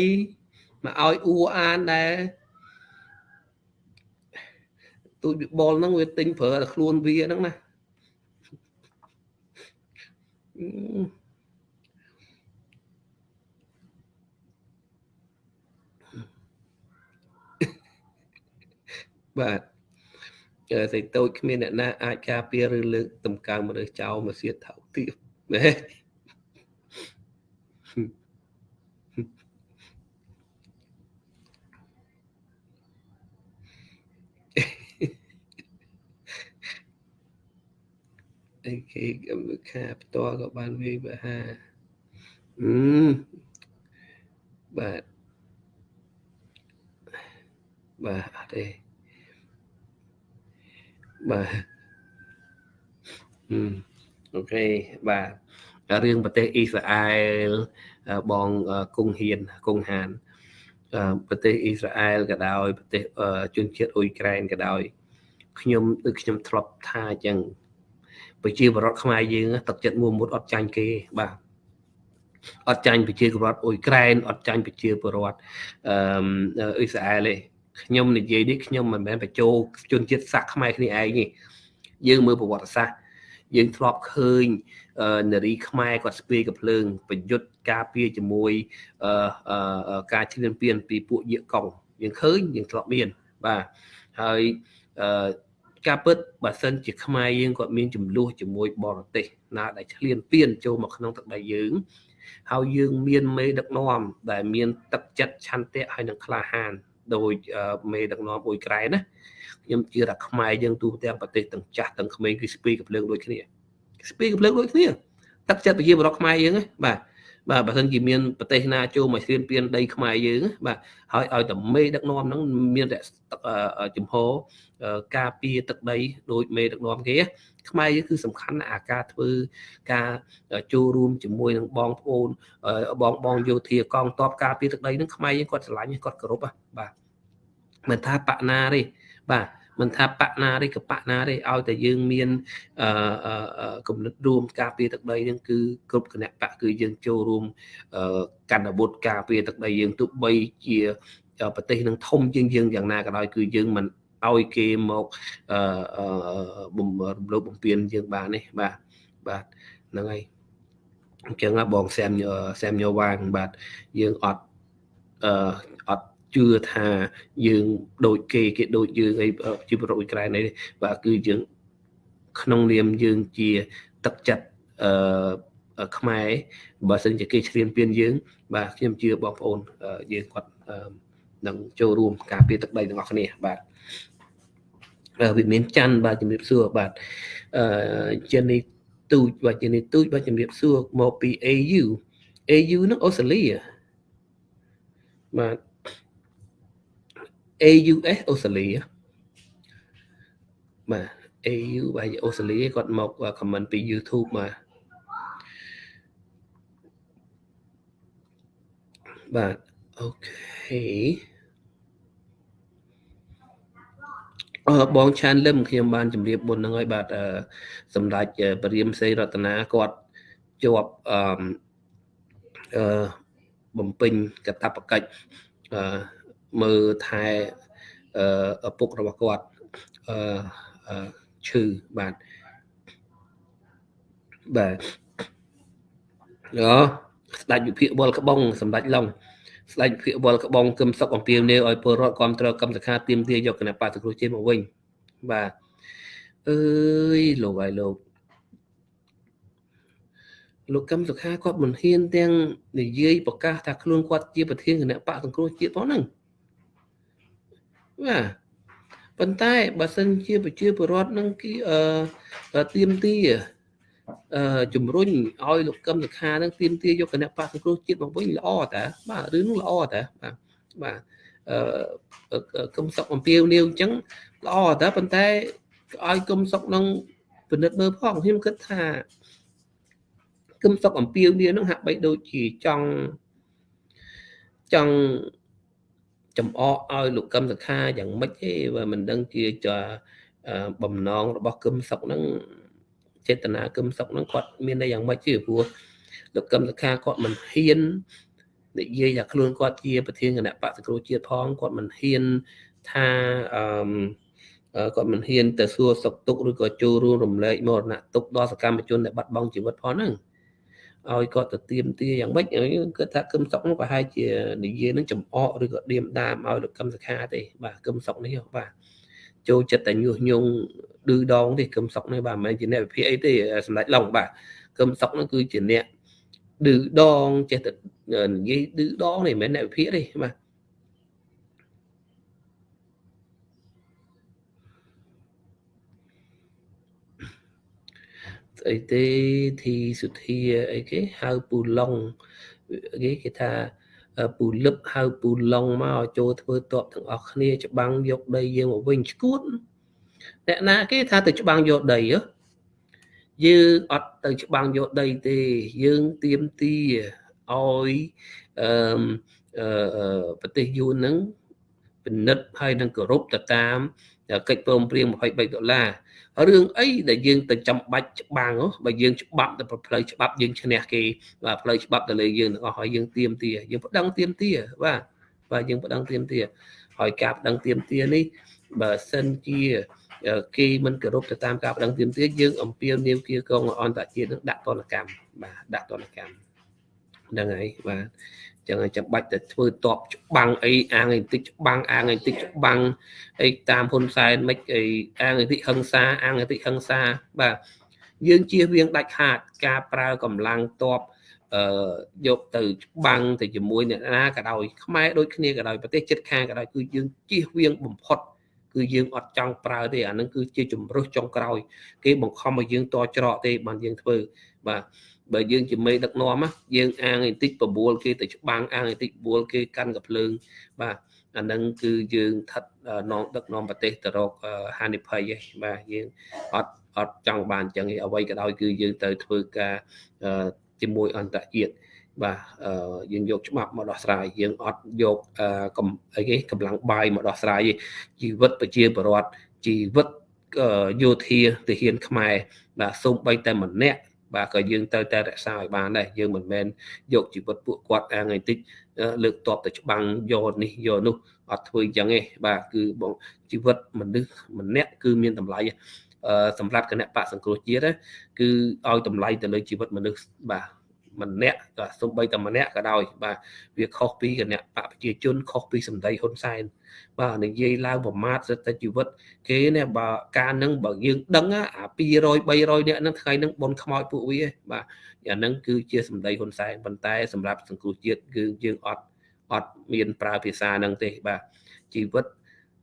មកឲ្យអ៊ូអានដែរទូចបបុលហ្នឹងវាទិញប្រើតែខ្លួនវាហ្នឹងណា បាទសេចតូចគ្មានអ្នកណាអាចការពារឬលើកតម្កើងមនុស្សចោលមកសៀតថោកទៀតណា អីគេកម្មវិខាផ្ទាល់ក៏បានវាយបហាអឺបាទបាទអត់ទេបាទអូខេបាទរឿងប្រទេសអ៊ីស្រាអែលបងគង់ហ៊ានគង់ហានប្រទេសអ៊ីស្រាអែលក៏ដោយប្រទេសជនជាតិអ៊ុយក្រែនក៏ដោយខ្ញុំដូចខ្ញុំធ្លាប់ថាអញ្ចឹង ប្រជាពលរដ្ឋខ្មែរយើងទឹកចិត្តមួមុតអត់ចាញ់គេបាទអត់ចាញ់ប្រជាពលរដ្ឋអ៊ុយក្រែនអត់ចាញ់ប្រជាពលរដ្ឋអឺអ៊ីស្រាអែលទេខ្ញុំនិយាយនេះខ្ញុំមិនមែនបញ្ចូលជនជាតិសាសន៍ខ្មែរគ្នាឯងទេយើងមើលប្រវត្តិសាស្ត្រយើងធ្លាប់ឃើញនារីខ្មែរគាត់ស្ពាយកភ្លើងប្រយុទ្ធការពារជាមួយការឈ្លានពានពីពួកយាកុងយើងឃើញយើងធ្លាប់មានបាទហើយ ការពិតបើសិនជាខ្មែរយើងគាត់មានចំនួនជាមួយបរទេសណាដែលឈ្លានពានចូលមកក្នុងទឹកដីយើងហើយយើងមានមេដឹកនាំដែលមានទឹកចិត្តឆន្ទៈហើយនឹងក្លាហានដោយមេដឹកនាំអ៊ុយក្រែនណាខ្ញុំជឿថាខ្មែរយើងទូទាំងប្រទេសទាំងចាស់ទាំងក្មេងគឺស្ពីកំភ្លើងដូចគ្នាស្ពីកំភ្លើងដូចគ្នាទឹកចិត្តប្រជាពលរដ្ឋខ្មែរយើងណាបាទ បាទបើមិនជាមានប្រទេសណាចូលមកស្រៀនពៀនដីខ្មែរយើងបាទហើយឲ្យតែមេដឹកនាំហ្នឹងមានតែចំហការពារទឹកដីដោយមេដឹកនាំគេខ្មែរយើងគឺសំខាន់ណាស់អាការធ្វើការចូលរួមជាមួយនឹងបងប្អូនបងបងយោធាកងទ័ពការពារទឹកដីហ្នឹងខ្មែរយើងគាត់ស្រឡាញ់គាត់គោរពបាទមិនថាបកណាទេបាទ មិនថាបកណាទេក៏បកណាទេឲ្យតែយើងមានអឺគំនិតរួមការពារទឹកដីហ្នឹងគឺគ្រប់គណៈបកគឺយើងចូលរួមកណ្ដាវុធការពារទឹកដីយើងទោះបីជាប្រទេសនឹងធំជាងយើងយ៉ាងណាក៏ដោយគឺយើងមិនឲ្យគេមកអឺបំរំលោភបំពានយើងបាននេះបាទបាទហ្នឹងហើយអញ្ចឹងបងសែមសែមញោវាងបាទយើងអត់អឺអត់ ជឿថាយើងដូចគេគេដូចយើងអីជាប្រអ៊ុយក្រែននេះបាទគឺយើងក្នុងនាមយើងជាទឹកចិត្តអឺខ្មែរបើសិនជាគេឈ្លានពានយើង បាទខ្ញុំជឿបងប្អូនយើងគាត់នឹងចូលរួមការពារទឹកដីទាំងអស់គ្នាបាទវិមានច័ន្ទបាទជំរាបសួរបាទអឺជានីទូចបាទជានីទូចបាទជំរាបសួរមកពី AU AU នោះអូស្ត្រាលីបាទ AUS អូស្ត្រាលីបាទ AU បាទអូស្ត្រាលីគាត់មក comment ពី YouTube បាទបាទអូខេអឺបងឆានលឹមខ្ញុំបានជម្រាបមុនហ្នឹងហើយបាទសម្ដេចព្រាមសេរតនាគាត់ជាប់អឺអឺបំពេញកតបកិច្ចអឺ មើលថែឪពុករបស់គាត់អឺឈឺបាទបាទយោស្ដេចវិភាគវល់ក្បងសម្ដេចឡុងស្ដេចវិភាគវល់ក្បងគឹមសុកអំពីនាវឲ្យពលរដ្ឋគ្រប់គ្រងកម្មសខាទៀមទាយកគណៈបកសង្គ្រោះជាតិមកវិញបាទអើយលោកហើយលោកលោកកឹមសុខាគាត់មិនហ៊ានទាំងនិយាយប្រកាសថាខ្លួនគាត់ជាប្រធានគណៈបកសង្គ្រោះជាតិផងហ្នឹង បាទប៉ុន្តែបើសិនជាប្រជាពលរដ្ឋនឹងគេអឺទៀមទីអឺជំរុញឲ្យលោកកឹមសុខានឹងទៀមទីយកគណៈបកសង្គ្រោះជាតិមកវិញល្អតាបាទរឿងនោះល្អតាបាទបាទអឺកឹមសុខអំពាវនាវអញ្ចឹងល្អតាប៉ុន្តែឲ្យកឹមសុខនឹងពិនិត្យមើលផងខ្ញុំគិតថាគឹមសុកអំពីវនេះនឹងហាក់បីដូចជាចង់ចង់ ចំអកឲ្យលោកកឹមសុខាយ៉ាងម៉េចទេបើមិនដឹងជាចាបំណងរបស់គឹមសុកហ្នឹងចេតនាគឹមសុកហ្នឹងគាត់មានតែយ៉ាងម៉េចទេព្រោះលោកកឹមសុខាគាត់មិនហ៊ាននិយាយថាខ្លួនគាត់ជាប្រធានគណៈបក្សសង្គ្រោះជាតិផងគាត់មិនហ៊ានថាអឺគាត់មិនហ៊ានទៅសួរសុខទុក្ខឬក៏ចូលរួមរំលែកមរណទុក្ខដល់សកម្មជនដែលបាត់បង់ជីវិតផងហ្នឹង ឲ្យគាត់ទៅទៀមទាយ៉ាងម៉េចគឺថាគឹមសុកនោះប្រហែលជានិយាយនឹងចំអកឬក៏ឌៀមដាមឲ្យលោកកឹមសខាទេបាទគឹមសុកនេះបាទចូលចិត្តតែញុះញង់ឌឺដងទេគឹមសុកនេះបាទមិនមែនជាអ្នកវិភាគអីទេសម្ដេចឡុងបាទគឹមសុកនោះគឺជាអ្នកឌឺដងចេះតែនិយាយឌឺដងនេះមិនមែនអ្នកវិភាគទេបាទ អីទេធីសុធាអីគេហៅពូឡុងគេគេថាពូលឹបហៅពូឡុងមកចូលធ្វើតបទាំងអស់គ្នា ច្បាំងយកដីយើងមកវិញឈួតអ្នកណាគេថាទៅច្បាំងយកដីយើងអត់ទៅច្បាំងយកដីទេ យើងទៀមទីឲ្យអឺប្រទេសយួនហ្នឹងពិនិត្យហើយនឹងគោរពទៅតាមកិច្ចព្រមព្រៀង23ដុល្លារ រឿងអីដែលយើងទៅចាំបាច់ច្បាំងបើយើងច្បាប់ទៅផ្លូវច្បាប់យើងឈ្នះគេបាទផ្លូវច្បាប់ទៅលើយើងទាំងអស់ហើយយើងទៀមទាយើងប្តឹងទៀមទាបាទបាទយើងប្តឹងទៀមទាហើយការប្តឹងទៀមទានេះបើសិនជាគេមិនគោរពទៅតាមការប្តឹងទៀមទាយើងអំពាវនាវគៀកងអន្តរជាតិនឹងដាក់ទណ្ឌកម្មបាទដាក់ទណ្ឌកម្មហ្នឹងហើយបាទ ចឹងចាំបាច់តែធ្វើតបច្បាំងអីអាងអីតិចច្បាំងអាងអីតិចច្បាំងអីតាមហ៊ុនសែនមិនអីអាងអីតិចហឹងសាអាងអីតិចហឹងសាបាទយើងជៀសវាងដាច់ខាតការប្រើកម្លាំងតបអឺយកទៅច្បាំងទៅជាមួយអ្នកណាក៏ដោយខ្មែរដូចគ្នាក៏ដោយប្រទេសជិតខាងក៏ដោយគឺយើងជៀសវាងបំផុតគឺយើងអត់ចង់ប្រើទេអានឹងគឺជាជំរឹះចុងក្រោយ គេបង្ខំឲ្យយើងតច្រកទេបានយើងធ្វើបាទ បើយើងជាមេដឹកនាំយើងអាងបន្តិចបបួលគេទៅច្បាំងអាងបន្តិចបួលគេកាន់កភ្លើងបាទអានឹងគឺយើងថិតនងដឹកនាំប្រទេសទៅរកហានិភ័យឯងបាទយើងអត់អត់ចង់បានអញ្ចឹងអ្វីក៏ដោយគឺយើងទៅធ្វើការជាមួយអន្តរជាតិបាទយើងយកច្បាប់មកដោះស្រាយយើងអត់យកកំអីគេកម្លាំងបាយមកដោះស្រាយជីវិតប្រជាពលរដ្ឋជីវិតយោធាទាហានខ្មែរបាទសូម្បីតែម្នាក់ បាទក៏យើងត្រូវតែរក្សាឲ្យបានដែរយើងមិនមែនយកជីវិតពួកគាត់អាថ្ងៃតិចលើកតបទៅច្បាំងយកនេះយកនោះអត់ធ្វើអញ្ចឹងទេបាទគឺបងជីវិតមនុស្សម្នាក់គឺមានតម្លៃសម្រាប់គណៈបកសង្គ្រោះជាតិគឺឲ្យតម្លៃទៅលើជីវិតមនុស្សបាទ ម្នាក់ក៏សំបីតែម្នាក់ក៏ដោយបាទវាខុសពីគណៈបកប្រជាជនខុសពីសម្ដីហ៊ុនសែនបាទនិយាយឡើងប្រមាថសិតតែជីវិត គេនេះបើការនឹងបើយើងដឹងអា200 300នាក់ហ្នឹងថ្ងៃហ្នឹងបនខ្មោចពួកវាបាទអាហ្នឹងគឺជាសម្ដីហ៊ុនសែនប៉ុន្តែសម្រាប់សង្គមជាតិគឺយើងអត់អត់មានប្រើភាសាហ្នឹងទេបាទជីវិត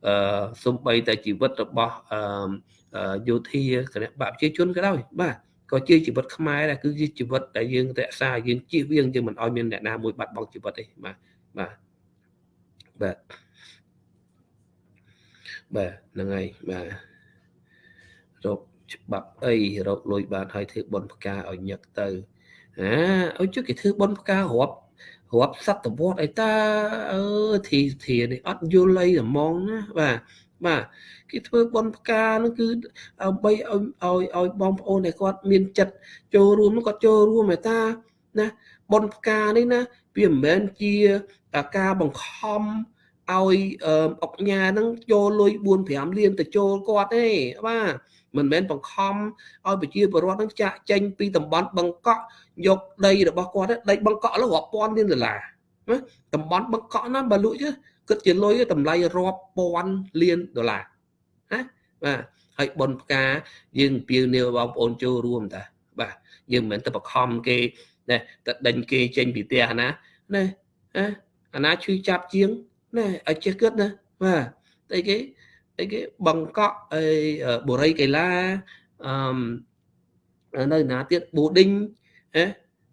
អឺសំបីតែជីវិតរបស់អឺយោធាគណៈបកប្រជាជនក៏ដោយបាទ ក៏ជាជីវិតខ្មែរដែរគឺជាជីវិតដែលយើងរក្សាយើងជៀសវាងយើងមិនឲ្យមានអ្នកណាមួយបាត់បង់ជីវិតទេបាទបាទបាទបាទហ្នឹងហើយបាទរកច្បាប់អីរកលុយបានហើយធ្វើបនផ្កាឲ្យញឹកទៅអាឲ្យជិះគេធ្វើបនផ្ការាប់រាប់សតវត្សអីតាអឺធីធានេះអត់យល់អីហ្មងណាបាទ បាទគេធ្វើបន់ផ្កានោះគឺដើម្បីឲ្យឲ្យឲ្យបងប្អូនដែលគាត់មានចិត្តចូលរួមនោះគាត់ចូលរួមឯតាណាបន់ផ្កានេះណាវាមិនមែនជាការបង្ខំឲ្យអុកញ៉ាហ្នឹងចូលលុយ4 5លានទៅចូលគាត់ទេបាទមិនមែនបង្ខំឲ្យប្រជាពលរដ្ឋហ្នឹងចាក់ចេញពីតំបន់បឹងកក់យកដីរបស់គាត់ដីបឹងកក់លើរាប់ពាន់លានដុល្លារណាតំបន់បឹងកក់ណាបើលក់ chứ គិតជាលុយតម្លៃរាប់ពាន់លានដុល្លារណាបាទហើយប៉ុនផ្កាយើងពៀវនាវបងប្អូនចូលរួមតាបាទយើងមិនមែនទៅបខំគេណែទៅដេញគេចេញពីផ្ទះណាណែអាណាឈឺចាប់ជាងណែឲ្យចេះគិតណាបាទតែគេអីគេបង្កក់អីបុរីកីឡាអឺនៅណាទៀត boarding ហ៎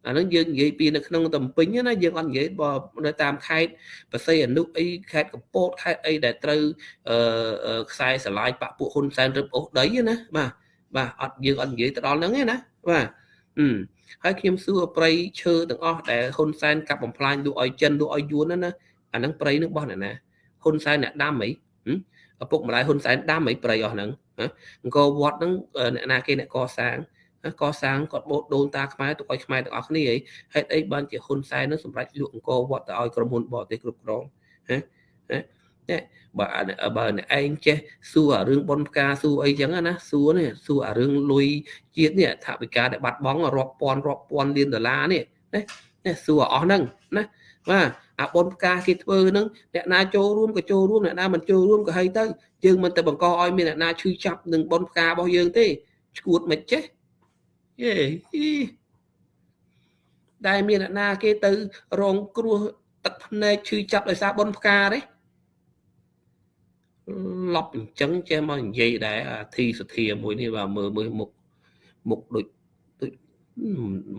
អាហ្នឹងយើងនិយាយពីនៅក្នុងតំពេញណាយើងអត់និយាយបើនៅតាមខេត្តបរសៃអនុអីខេត្តកំពតខេត្តអីដែលត្រូវអឺខ្សែស្រឡាយបាក់ពួកហ៊ុនសែនរឹបអូសដីណាបាទបាទអត់យើងអត់និយាយទៅដល់ហ្នឹងទេណាបាទអឺហើយខ្ញុំសួរប្រៃឈើទាំងអស់ដែលហ៊ុនសែនកាប់បំផ្លាញលក់ឲ្យចិនលក់ឲ្យយួនណាណាអាហ្នឹងប្រៃនឹងបោះអ្នកណាហ៊ុនសែនអ្នកដាំអីឪពុកម្ដាយហ៊ុនសែនដាំអីប្រៃអស់ហ្នឹងអង្គរវត្តហ្នឹងអ្នកណាគេអ្នកកសាង កសាងគាត់បូតដូនតាខ្មែរទុកឲ្យខ្មែរទាំងអស់គ្នាហេតុអីបានជាហ៊ុនសែននឹងសម្រេចលក់អង្គរវត្តទៅឲ្យក្រុមហ៊ុនបរទេសគ្រប់គ្រងហ៎ណាបើបើអ្នកឯងចេះសួរអារឿងប៉ុនផ្កាសួរអីចឹងណាសួរនេះសួរអារឿងលុយជាតិនេះថាវិការដែលបាត់បង់រាប់ពាន់រាប់ពាន់លានដុល្លារនេះណាណាសួរអស់ហ្នឹងណាបាទអាប៉ុនផ្កាគេធ្វើហ្នឹងអ្នកណាចូលរួមក៏ចូលរួមអ្នកណាមិនចូលរួមក៏ហីទៅយើងមិនទៅបង្កឲ្យមានអ្នកណាឈឺចាប់នឹងប៉ុនផ្ការបស់យើងទេឈួតមិនចេះ យេដែលមានអ្នកណា គេទៅ រងគ្រោះទឹកភ្នែកឈឺចាប់ដោយសារប៉ុនផ្កាទេឡប់អញ្ចឹងចេះមកនិយាយដែរអាធីសធាមួយនេះបាទមើលមើលមុខមុខដូចដូច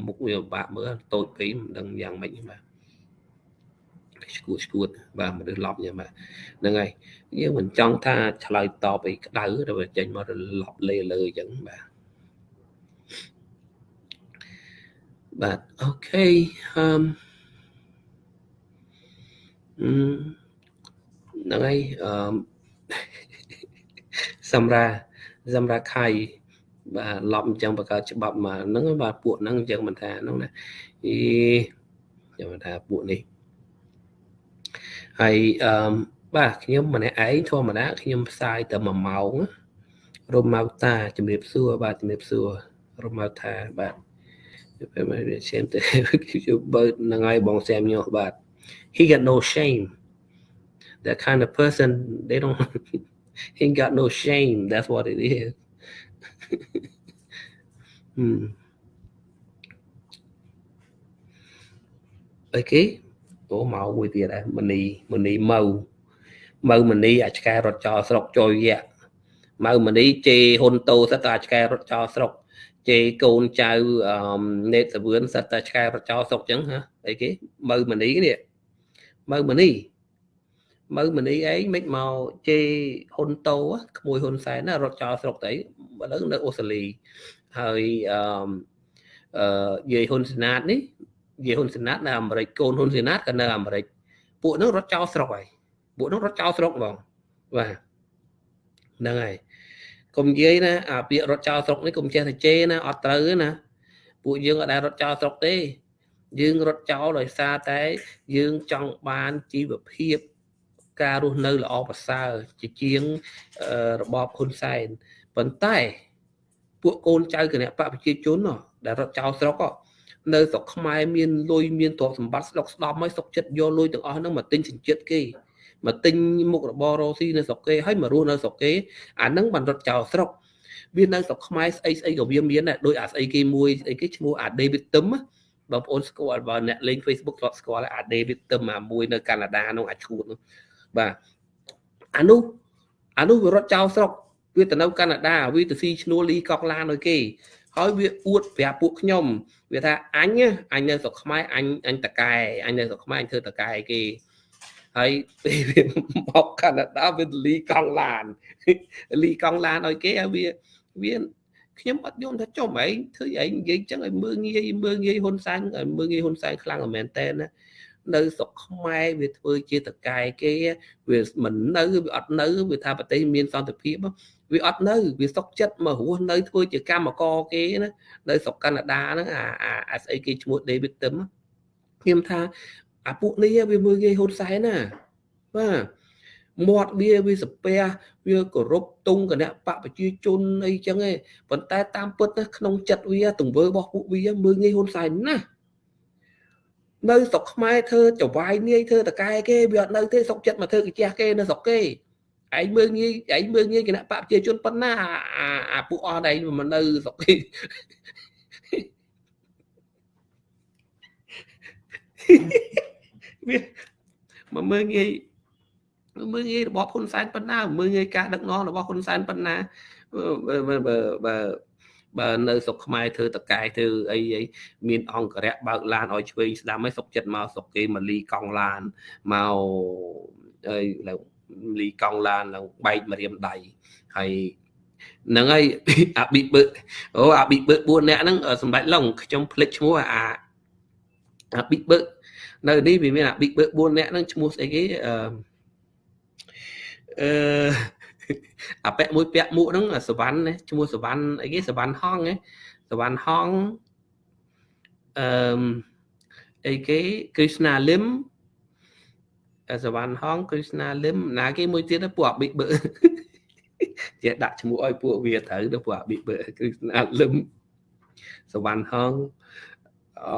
មុខវាបាក់មើលតូចពេកមិនដឹងយ៉ាងម៉េចបាទឈួតឈួតបាទមនុស្សឡប់យ៉ាងបាទហ្នឹងហើយយើងមិនចង់ថាឆ្លើយតបអីក្តៅតែចេញមករលប់លេលើអញ្ចឹងបាទ បាទអូខេអឺមហ្នឹងហើយអឺមសម្រាប់សម្រាប់ខៃបាទឡប់អញ្ចឹងបង្កើតច្បាប់មកហ្នឹងបាទពួកហ្នឹងអញ្ចឹងមិនថាហ្នឹងណាអីខ្ញុំថាពួកនេះហើយអឺបាទខ្ញុំម្នាក់ឯងធម្មតាខ្ញុំផ្សាយតែ1ម៉ោងរមៅតាជំរាបសួរបាទជំរាបសួររមៅតាបាទ ពេលមកវាឈាមទៅបើនឹងហើយបងសាមញោបាទ he got no shame that kind of person they don't he ain't got no shame that's what it is អីគេអូមកមួយទៀតដែរមនីមនីម៉ៅម៉ៅមនីអាឆ្កែរត់ចោលស្រុកចុយយៈម៉ៅមនីជេហ៊ុនតូសិតតែអាឆ្កែរត់ចោលស្រុក ជេកូនចៅនេតសវឿនសិតតែឆ្កែរត់ចោលស្រុកចឹងហ៎អីគេម៉ៅមនីនេះម៉ៅមនីម៉ៅមនីឯងមិនមកជេហ៊ុនតូក្មួយហ៊ុនសែនណារត់ចោលស្រុកទៅឥឡូវនៅអូស្ត្រាលីហើយអឺអឺយាយហ៊ុនសេណាតនេះយាយហ៊ុនសេណាតនៅអាមេរិកកូនហ៊ុនសេណាតក៏នៅអាមេរិកពួកនោះរត់ចោលស្រុកហើយពួកនោះរត់ចោលស្រុកហ្មងបាទហ្នឹងហើយ កុំនិយាយណាអាពាក្យរត់ចោលស្រុកនេះកុំចេះតែជេរណាអត់ត្រូវណាពួកយើងអត់ដែលរត់ចោលស្រុកទេ យើងរត់ចោលដោយសារតែ យើងចង់បានជីវភាពការរស់នៅល្អប្រសើរជាជាងរបបហ៊ុនសែនប៉ុន្តែពួកកូនចៅគណៈបកប្រជាជនដែលរត់ចោលស្រុកនៅស្រុកខ្មែរមានលុយមានទ្រព្យសម្បត្តិស្ដុកស្ដំហើយសុកចិត្តយកលុយទាំងអស់ហ្នឹងមកទិញសញ្ជាតិគេ មកទិញមុខរបររោស៊ីនៅស្រុកគេហើយមករស់នៅស្រុកគេអាហ្នឹងបានរត់ចោលស្រុកវានៅស្រុកខ្មែរស្អីស្អីក៏វាមានដែរដោយអាស្អីគេមួយស្អីគេឈ្មោះអា David Tim បងប្អូនស្គាល់បើអ្នកលេង Facebook ធ្លាប់ស្គាល់អា David Tim អាមួយនៅកាណាដានោះអាឈួតនោះបាទអានោះអានោះវារត់ចោលស្រុកវាទៅនៅកាណាដាវាទៅស៊ីឈ្នួលលីកកឡានឲ្យគេហើយវាអួតប្រាប់ពួកខ្ញុំវាថាអញអញនៅស្រុកខ្មែរអញអញតកែអញនៅស្រុកខ្មែរអញធ្វើតកែគេ ហើយពេលវាមកកាណាដាវាលីកង់ឡានលីកង់ឡានឲ្យគេហើយវាវាខ្ញុំអត់យល់ថាចុំឯងធ្វើឯងនិយាយចឹងឲ្យមើងងាយមើងងាយហ៊ុនសែនឲ្យមើងងាយហ៊ុនសែនខ្លាំងមែនតើណានៅស្រុកខ្មែរវាធ្វើជាតកែគេវាមិននៅវាអត់នៅវាថាប្រទេសមានសន្តិភាពវាអត់នៅវាសុកចិត្តមករស់នៅធ្វើជាកម្មករគេណានៅស្រុកកាណាដាហ្នឹងអាអាស្អីគេឈ្មោះ David Tim ខ្ញុំថា អាពួកនេះវាមើលងាយហ៊ុនសែនណាបាទមាត់វាវាសាពះវាគោរពទង់គណៈបកប្រជាជនអីចឹងឯងប៉ុន្តែតាមពិតណាក្នុងចិត្តវាទង្វើរបស់ពួកវាមើលងាយហ៊ុនសែនណានៅស្រុកខ្មែរធ្វើចវាយនាយធ្វើតកែគេវាអត់នៅទេស្រុកចិត្តមកធ្វើកាជះគេនៅស្រុកគេឯងមើលងាយឯងមើលងាយគណៈបកប្រជាជនប៉ុណ្ណាអាពួកអស់ឯងមិននៅស្រុកគេហេ វាមកមើលងាយមើលងាយរបស់ហ៊ុនសែនប៉ុណ្ណាមើលងាយការដឹកនាំរបស់ហ៊ុនសែនប៉ុណ្ណាបើបើបើបើនៅស្រុកខ្មែរធ្វើតកែធ្វើអីអីមានអង្គរៈបើកឡានឲ្យឆ្វេងស្ដាំឲ្យសុកចិត្តមកស្រុកគេមកលីកង់ឡានមកអីឡើងលីកង់ឡានឡើងបែកម្រាមដៃហើយហ្នឹងហើយអាប៊ីបើអូអាប៊ីបើ4នាក់ហ្នឹងសម្ដេចឡុងខ្ញុំភ្លេចឈ្មោះអាអាប៊ីបើ នៅនេះវាមានអាប៊ីបើ4នាក់ហ្នឹងឈ្មោះស្អីគេអឺអឺអាពាក់មួយពាក់មួកហ្នឹងសវណ្ណណាឈ្មោះសវណ្ណអីគេសវណ្ណហងណាសវណ្ណហងអឺអីគេគ្រឹស្ណាលឹមសវណ្ណហងគ្រឹស្ណាលឹមណាគេមួយទៀតពួកអាប៊ីបើជាដាក់ឈ្មោះឲ្យពួកវាត្រូវទៅពួកអាប៊ីបើគ្រឹស្ណាលឹមសវណ្ណហងអឺ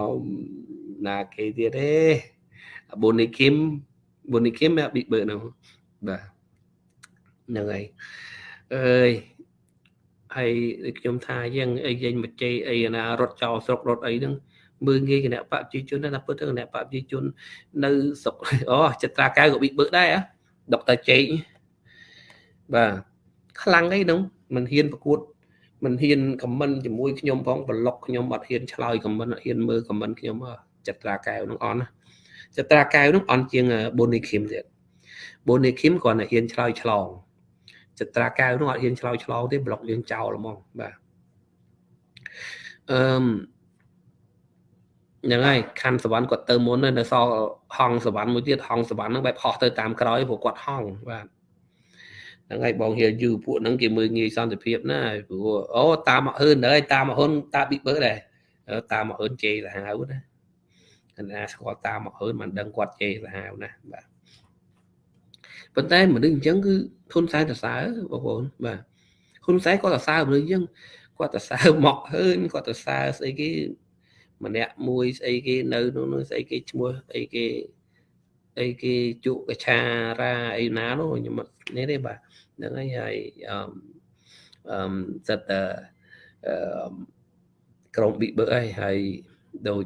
ណាគេទៀតទេប៊ូនីគឹមប៊ូនីគឹមអាប៊ីបើនោះបាទហ្នឹងហើយអើយហើយខ្ញុំថាយ៉ាងអីយើងមកជ័យអីណារត់ចោលស្រុករត់អីហ្នឹងមើងងាយគណៈបព្វជិជនណាពិតទៅគណៈបព្វជិជននៅស្រុកអូចត្រាកៅក៏ប៊ីបើដែរដុកទ័រជេកបាទខ្លាំងអីហ្នឹងមិនហ៊ានប្រកួតមិនហ៊ានខមមិនជាមួយខ្ញុំផងប្លុកខ្ញុំអត់ហ៊ានឆ្លើយខមមិនអត់ហ៊ានមើលខមមិនខ្ញុំ ចត្រាកៅហ្នឹងអន់ចត្រាកៅហ្នឹងអន់ជាងបូនីឃីមទៀតបូនីឃីមគ្រាន់តែហ៊ានឆ្លើយឆ្លងចត្រាកៅនោះអត់ហ៊ានឆ្លោយឆ្លោទេប្លុកយើងចោលហ្មងបាទអឺមហ្នឹងហើយខណ្ឌសវណ្ណគាត់ទៅមុននៅសល់ហងសវណ្ណមួយទៀតហងសវណ្ណហ្នឹងបែបហោះទៅតាមក្រោយព្រោះគាត់ហងបាទហ្នឹងហើយបងហៀយូពួកហ្នឹងគេមើលងាយសន្តិភាពណាព្រោះអូតាមមកហឺនហើយតាមមកហ៊ុនតាប៊ីបើដែរតាមមកហ៊ុនជេរសាហាវណាក ណ្ណាស្គាល់តាមមកហ៊ុនមិនដឹងគាត់ជេរសាហាវណាបាទប៉ុន្តែមនុស្សអញ្ចឹងគឺហ៊ុនសែនសរសើរបងប្អូនបាទហ៊ុនសែនគាត់សរសើរមនុស្សអញ្ចឹងគាត់សរសើរមកហើនគាត់សរសើរស្អីគេម្នាក់មួយស្អីគេនៅនោះស្អីគេឈ្មោះអីគេអីគេជក់កឆារាអីណានោះខ្ញុំនេះទេបាទហ្នឹងហើយហើយអឺអឺសិតតអឺក្រុមប៊ីបើអីហើយដូច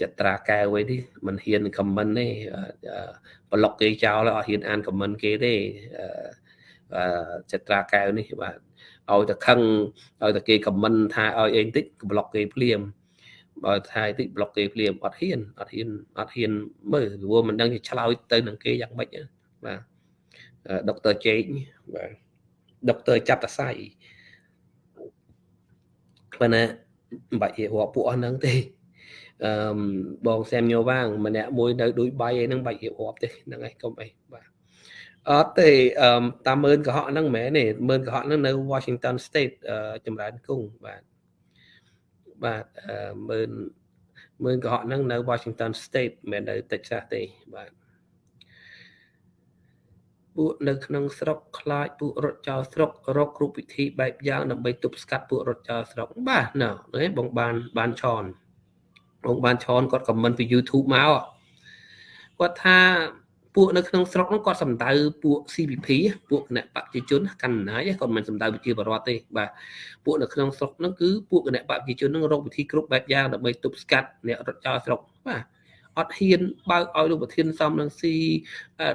ចត្រាកែវអីនេះមិនហ៊ានខមមិនទេប្លុកគេចោលអត់ហ៊ានអានខមមិនគេទេអឺចត្រាកែវនេះបាទឲ្យតែខឹងឲ្យតែគេខមមិនថាឲ្យអីបន្តិចប្លុកគេភ្លាមបើថាតិចប្លុកគេភ្លាមអត់ហ៊ានអត់ហ៊ានអត់ហ៊ានមើលព្រោះមិនដឹងជាឆ្លើយទៅនឹងគេយ៉ាងម៉េចបាទដុកទ័រជេកបាទដុកទ័រចាប់តសៃប៉ុន្តែមិនបាច់រាប់ពួកអស់ហ្នឹងទេ អឺបងសែមញោវាងម្នាក់មួយនៅដូចបៃអីហ្នឹងបាច់រៀបរាប់ទេហ្នឹងហើយកុំអីបាទអត់ទេអឺតាមមើលកុហកហ្នឹងមិនមែនទេមើលកុហកហ្នឹងនៅ Washington State ចម្រើនគង់បាទបាទអឺមើលមើលកុហកហ្នឹងនៅ Washington State មិនមែននៅ Texas ទេបាទពួកនៅក្នុងស្រុកខ្លាចពួករត់ចោលស្រុករកគ្រប់វិធីបែបយ៉ាងដើម្បីទប់ស្កាត់ពួករត់ចោលស្រុកបាទណ៎បងបានបានឆន បងបានឆនគាត់ខមមិនពី YouTube មកគាត់ថាពួកនៅក្នុងស្រុកហ្នឹងគាត់សំដៅពួក CPP ពួកគណៈបព្វជិជនកណ្ណាយគាត់មិនសំដៅប្រជាពលរដ្ឋទេបាទពួកនៅក្នុងស្រុកហ្នឹងគឺពួកគណៈបព្វជិជនហ្នឹងរកវិធីគ្រប់បែបយ៉ាងដើម្បីទប់ស្កាត់អ្នករត់ចោលស្រុកបាទអត់ហ៊ានបើកឲ្យលោកប្រធានសំនឹងស៊ី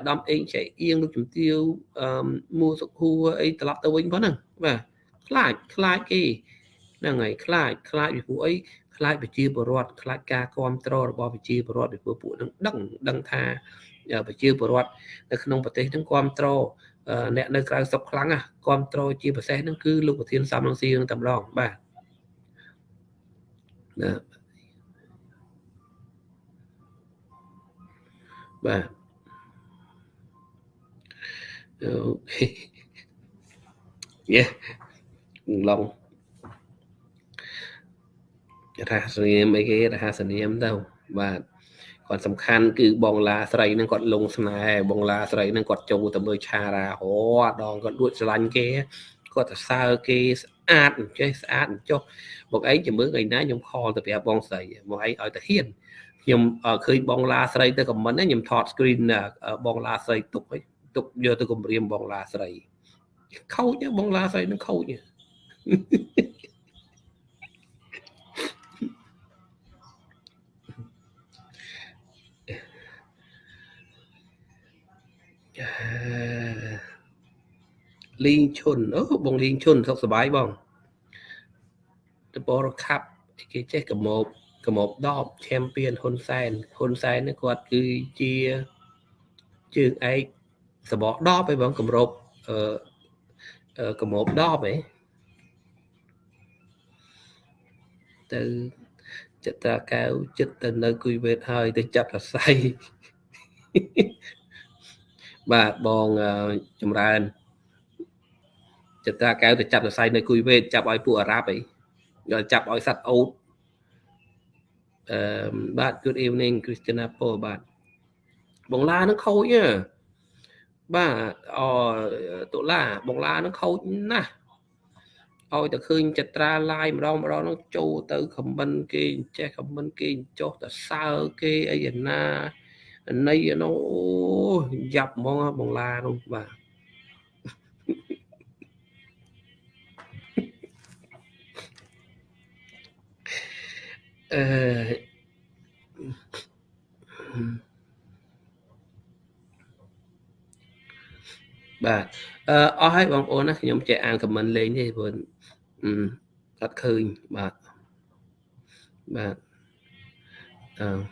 ដំអេងចៃអៀងលោកជំទាវអឺមួសុខួរអីត្រឡប់ទៅវិញប៉ុណ្ណឹងបាទខ្លាចខ្លាចគេហ្នឹងហើយខ្លាចខ្លាចពីពួកអី ខ្លាចប្រជាពលរដ្ឋខ្លាចការគ្រប់គ្រងរបស់ប្រជាពលរដ្ឋពីពួកពួកនឹងដឹងដឹងថាប្រជាពលរដ្ឋនៅក្នុងប្រទេសនឹងគ្រប់គ្រងអ្នកនៅក្រៅស្រុកខ្លាំងណាគ្រប់គ្រងជាពិសេសហ្នឹងគឺលោកប្រធានសំរងស៊ីនឹងតែម្ដងបាទណាបាទអូខេយេឡង រហស្សនាមអីគេរហស្សនាមទៅបាទគាត់សំខាន់គឺបងឡាស្រីហ្នឹងគាត់លងស្នេហ៍បងឡាស្រីហ្នឹងគាត់ចូលទៅមើលឆារាហោដងគាត់ដួចស្រឡាញ់គេគាត់ទៅសើគេស្អាតចេះស្អាតចុះបងឯងចាំមើលថ្ងៃណាខ្ញុំខលទៅប្រាប់បងស្រីបងឯងឲ្យទៅហ៊ានខ្ញុំឃើញបងឡាស្រីទៅខមមិនខ្ញុំថត screen បងឡាស្រីទុកទុកយកទៅគម្រាមបងឡាស្រីខូចបងឡាស្រីនឹងខូច លីងឈុនអូបងលីងឈុនសុខសប្បាយបងតបរខាប់គេចេះកមោបកមោបដបឆេមពៀនហ៊ុនសែនហ៊ុនសែននេះគាត់គឺជាជើងឯកសបកដបឯបងគម្របអឺកមោបដបឯទៅចិត្តតាកៅចិត្តទៅនៅគួយវេតហើយទៅចាប់សរសៃ បាទបងចម្រើនចិត្តតាកៅទៅចាប់សរសៃនៅគួយវេតចាប់ឲ្យពួកអារ៉ាប់អីយកចាប់ឲ្យសัตว์អូតអឺបាទ good evening Christina Paul បាទបងឡានឹងខូចបាទអតុលាបងឡានឹងខូចណាស់ឲ្យតែឃើញចត្រាឡាយម្ដងម្ដងនោះចូលទៅខមមិនគេចេះខមមិនគេចុះទៅសើគេអីណា ណៃនោះអូយ៉ាប់ហ្មងបងឡានោះបាទអឺបាទអឺអស់ហើយបងប្អូនណាខ្ញុំចេះអានខមមិនលេងទេព្រោះអឺអត់ឃើញបាទបាទអឺ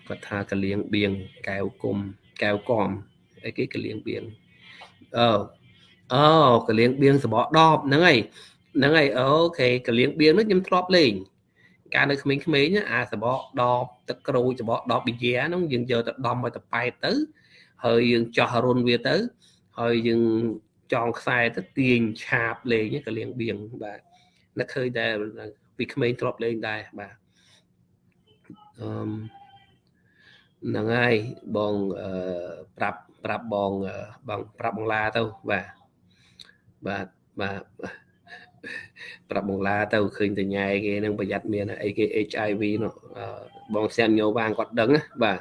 គាត់ថាកលៀងបៀងកែវគុំកែវកំអីគេកលៀងបៀងអឺអូកលៀងបៀងសបកដបហ្នឹងហើយហ្នឹងហើយអូខេកលៀងបៀងនោះខ្ញុំធ្លាប់លេងកាលនៅក្មេងៗអាសបកដបទឹកក្រូចសបកដបប៊ីយ៉ាហ្នឹងយើងយកទៅដំឲ្យតប៉ែតទៅហើយយើងចោះរុនវាទៅ ហើយយើងចងខ្សែទៅទាញឆាបលេងក៏លៀងបៀងបាទនឹកឃើញដែរពីក្មេងធ្លាប់លេងដែរបាទអឺ ហ្នឹងហើយបងអឺប្រាប់ប្រាប់បងបងប្រាប់បងឡាទៅបាទបាទបាទប្រាប់បងឡាទៅឃើញតញ៉ែគេនឹងប្រយ័ត្នមានអីគេ HIV នោះបងសែនញោវាងគាត់ដឹងបាទ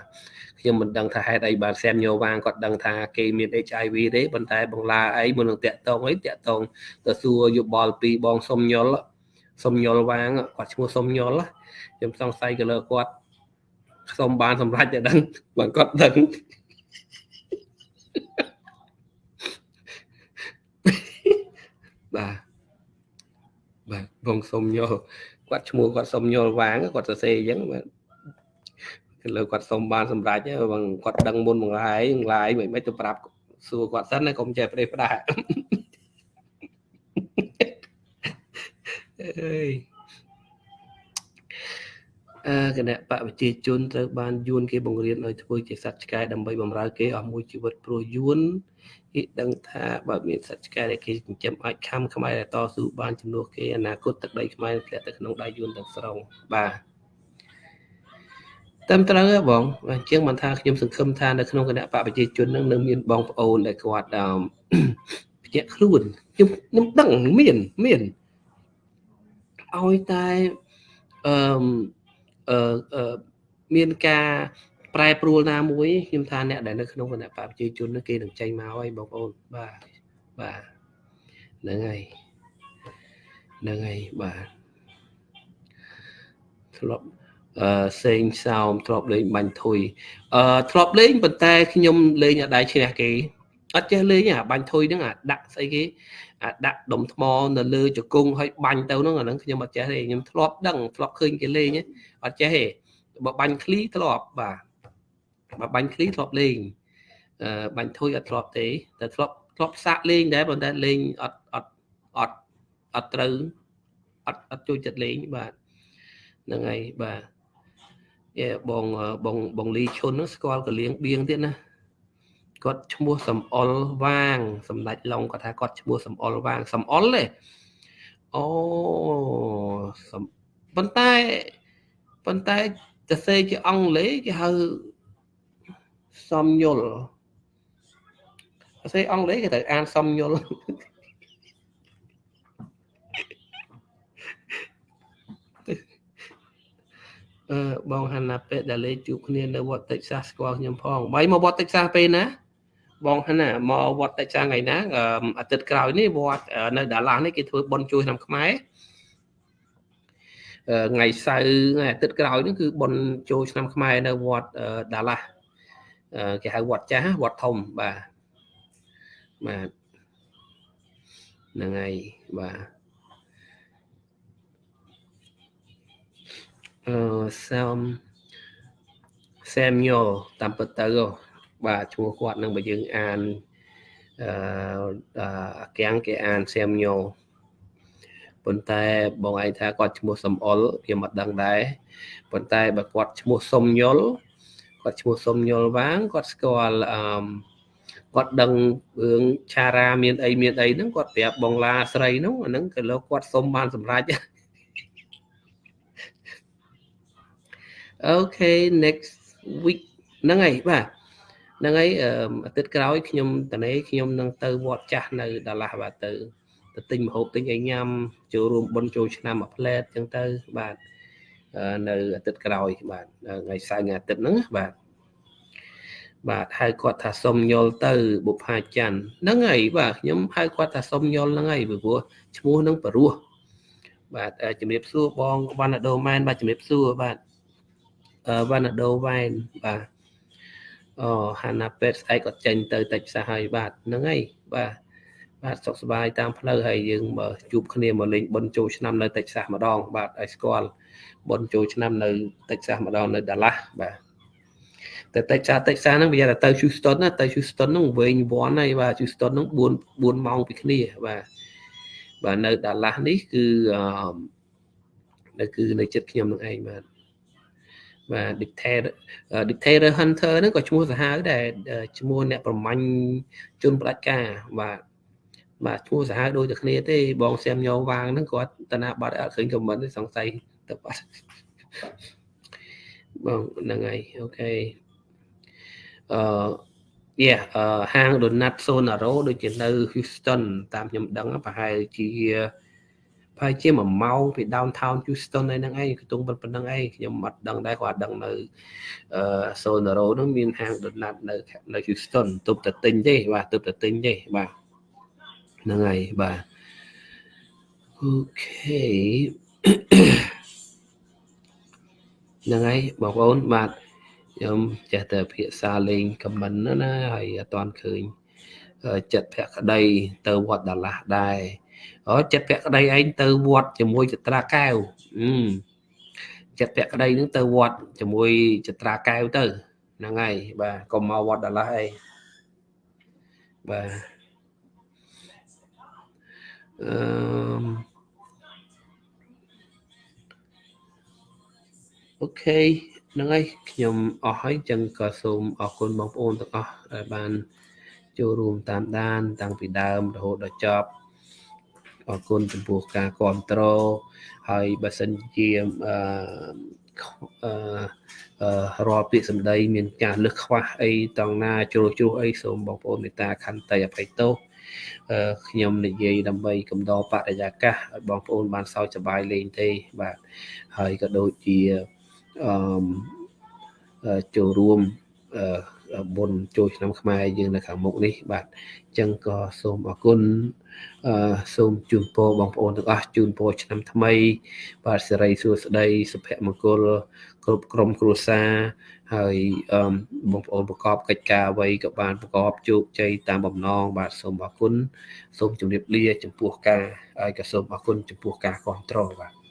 ខ្ញុំមិនដឹងថាហេតុអីបានសែនញោវាងគាត់ដឹងថាគេមាន HIV ទេប៉ុន្តែបងឡាអីមុននឹងតាក់តងអីតាក់តងទៅសួរយោបល់ពីបងសុំញុលសុំញុលវាងគាត់ឈ្មោះសុំញុលខ្ញុំសង្ស័យក៏លើគាត់ សុំបានសម្រេចតែដឹងបើគាត់ដឹងបាទបាទបងសុំញុលគាត់ឈ្មោះគាត់សុំញុលវាងគាត់សរសេរអញ្ចឹងបាទលើគាត់សុំបានសម្រេចបងគាត់ដឹងមុនមួយថ្ងៃមួយថ្ងៃមិនមិនទៅប្រាប់សួរគាត់សិនណាកុំចេះប្រេះផ្ដាអើយអឺ គណៈបកប្រជាជនត្រូវបានយួនគេបង្រៀនឲ្យធ្វើជាសត្វឆ្កែដើម្បីបំរើគេអស់មួយជីវិតព្រោះយួនគេដឹងថាបើមានសត្វឆ្កែដែលគេចិញ្ចឹមអាចខំខ្មែរដែលតស៊ូបានជំនួសគេអនាគតទឹកដីខ្មែរធ្លាក់ទៅក្នុងដៃយួនទាំងស្រុងបាទតាមត្រូវបងអញ្ចឹងបានថាខ្ញុំសង្ឃឹមថានៅក្នុងគណៈបកប្រជាជននឹងនៅមានបងប្អូនដែលគាត់អឺភ្ញាក់ខ្លួនខ្ញុំខ្ញុំដឹងមានមានឲ្យតែអឺ អឺមានការប្រែប្រួលណាមួយខ្ញុំថាអ្នកដែលនៅក្នុងគណៈបកប្រជាជនគេនឹងចេញមកហើយបងប្អូនបាទបាទហ្នឹងហើយហ្នឹងហើយបាទធ្លាប់អឺសេងសោមធ្លាប់លេងបាញ់ធុយអឺធ្លាប់លេងប៉ុន្តែខ្ញុំលេងអត់ដែរឈ្នះគេអត់ចេះលេងអាបាញ់ធុយហ្នឹងអាដាក់ស្អីគេអា ដាក់ដុំថ្មនៅលើជង្គង់ហើយបាញ់ទៅហ្នឹងអាហ្នឹងខ្ញុំអត់ចេះទេខ្ញុំធ្លាប់ដឹងធ្លាប់ឃើញគេលេងអត់ចេះទេបើបាញ់ឃ្លីធ្លាប់បាទបើបាញ់ឃ្លីធ្លាប់លេងអឺបាញ់ធុយអត់ធ្លាប់ទេតែធ្លាប់ធ្លាប់សាក់លេងដែរប៉ុន្តែលេងអត់អត់អត់អត់ត្រូវអត់អត់ចូលចិត្តលេងបាទហ្នឹងហើយបាទយេបងបងបងលីឈុនស្គាល់កលៀងបៀងទៀតណា គាត់ឈ្មោះសំអល់វាងសម្ដេចឡុងគាត់ថាគាត់ឈ្មោះសំអល់វាងសំអល់ទេអូប៉ុន្តែប៉ុន្តែសរសេរជាអង់គ្លេសគេហៅសំយល់សរសេរអង់គ្លេសគេត្រូវអានសំយល់អឺបងហាណាពេដែលលេជួបគ្នានៅវត្តតិចសាសស្គាល់ខ្ញុំផងបាយមកវត្តតិចសាសពេលណា បងហាណាមកវត្តតិចសាសថ្ងៃណាអាទិត្យក្រោយនេះវត្តនៅដាឡានេះគេធ្វើបុណ្យជួយឆ្នាំខ្មែរថ្ងៃសៅរ៍ថ្ងៃអាទិត្យក្រោយនេះគឺបុណ្យចូលឆ្នាំខ្មែរនៅវត្តដាឡាគេហៅវត្តចាស់វត្តធំបាទបាទហ្នឹងហើយបាទអឺសំសាមញ៉ូតាមពិតទៅ បាទឈ្មោះគាត់នឹងបើយើងអានអឺអាកៀងគេអានសាមញ៉ូប៉ុន្តែបងឯងថាគាត់ឈ្មោះសំអល់វាមិនដឹងដែរប៉ុន្តែបើគាត់ឈ្មោះសុំញុលគាត់ឈ្មោះសុំញុលវាងគាត់ស្គាល់អឺគាត់ដឹងរឿងឆារាមានអីមានអីហ្នឹងគាត់ប្រាប់បងឡាស្រីហ្នឹងអាហ្នឹងក៏លោកគាត់សុំបានសម្រេចអូខេ next week ហ្នឹងហើយបាទ ហ្នឹងហើយអាទិត្យក្រោយខ្ញុំតនេខ្ញុំនឹងទៅវត្តចាស់នៅដាឡាស់បាទទៅទៅទិញម្ហូបទិញអីញ៉ាំចូលរួមបុណ្យចូលឆ្នាំមួយផ្លែតអញ្ចឹងទៅបាទនៅអាទិត្យក្រោយបាទថ្ងៃសៅរ៍ថ្ងៃអាទិត្យហ្នឹងបាទបាទហៅគាត់ថាសុំយល់ទៅបុផាច័ន្ទហ្នឹងហើយបាទខ្ញុំហៅគាត់ថាសុំយល់ហ្នឹងហើយព្រោះឈ្មោះហ្នឹងបរោះបាទជំរាបសួរបងវណ្ណដូមែនបាទជំរាបសួរបាទវណ្ណដូវ៉ែនបាទ អូហាណាពេតស្អែកគាត់ចេញទៅតិចផ្សះហើយបាទហ្នឹងហើយបាទបាទសុខសប្បាយតាមផ្លូវហើយយើងមកជួបគ្នាមកលេងបុណ្យចូលឆ្នាំនៅតិចផ្សះម្ដង បាទឲ្យស្គាល់បុណ្យចូលឆ្នាំនៅតិចផ្សះម្ដងនៅដាឡាស់បាទតែតិចផ្សះតិចផ្សះហ្នឹងវាទៅទៅ Houston ណាទៅ Houston ហ្នឹងវែងវាន់ហើយបាទ Houston ហ្នឹង4 4ម៉ោងពីគ្នាបាទបាទនៅដាឡាស់នេះគឺអឺនៅគឺនៅចិត្តខ្ញុំនឹងឯងបាទ បាទ dictator dictator hunter ហ្នឹងក៏ឈ្មោះសាហាវដែរឈ្មោះអ្នកប្រមាញ់ជនផ្ដាច់ការបាទបាទឈ្មោះសាហាវដូចតែគ្នាទេបងសៀមញោវាងហ្នឹងគាត់តាណាបាត់អត់ឃើញខមមិនទេសង្ស័យទៅបាត់បងហ្នឹងហើយអូខេអឺយេអឺហាង Donut Sonaro ដូចជានៅ Houston តាមខ្ញុំដឹងប្រហែលជា ប្រហែលជា1ម៉ោងពី downtown Houston ឯហ្នឹងឯងខ្ទង់ប៉ុណ្្នឹងឯងខ្ញុំអត់ដឹងដែរគាត់ដឹងនៅអឺ Sonaro ហ្នឹងមានហាង Donut នៅនៅ Houston ទប់តែទិញទេបាទទប់តែទិញទេបាទហ្នឹងហើយបាទអូខេហ្នឹងហើយបងប្អូនបាទខ្ញុំចេះតែភាសាលេងខមមិនណាហើយអត់ទាន់ឃើញចិត្តភក្តីទៅវត្តដាឡាស់ដែរ អូចិត្តភក្តីឯងទៅវត្តជាមួយចត្រាកែវចិត្តភក្តីនឹងទៅវត្តជាមួយចត្រាកែវទៅហ្នឹងហើយបាទកុំមកវត្តដាឡាស់អីបាទអឺអូខេហ្នឹងហើយខ្ញុំអស់ហើយចឹងក៏សូមអរគុណបងប្អូនទាំងអស់ដែលបានចូលរួមតាមដាន តាំងពីដើមរហូតដល់ចប់ អរគុណចំពោះការគ្រប់គ្រងហើយបើសិនជាអឺអឺរាល់ពាក្យសម្ដី មានការលឹះខ្វះអីតង់ណាជ្រុលជ្រុះអីសូមបងប្អូនមេត្តាខន្តីអភ័យទោសខ្ញុំនិយាយដើម្បីកំដរបរិយាកាសឲ្យបងប្អូនបានសើចសប្បាយលេងទេបាទហើយក៏ដូចជាអឺចូលរួម បុណ្យចូលឆ្នាំខ្មែរយើងនៅខាងមុខនេះបាទអញ្ចឹងក៏សូមអរគុណអឺសូមជូនពរបងប្អូនទាំងអស់ជូនពរឆ្នាំថ្មី បាទសិរីសួស្តីសុភមង្គលគ្រប់ក្រុមគ្រួសារហើយបងប្អូនប្រកបកិច្ចការអ្វីក៏បានប្រកបជោគជ័យតាមបំណងបាទសូមអរគុណសូមជម្រាបលាចំពោះការហើយក៏សូមអរគុណចំពោះការគ្រប់គ្រងបាទ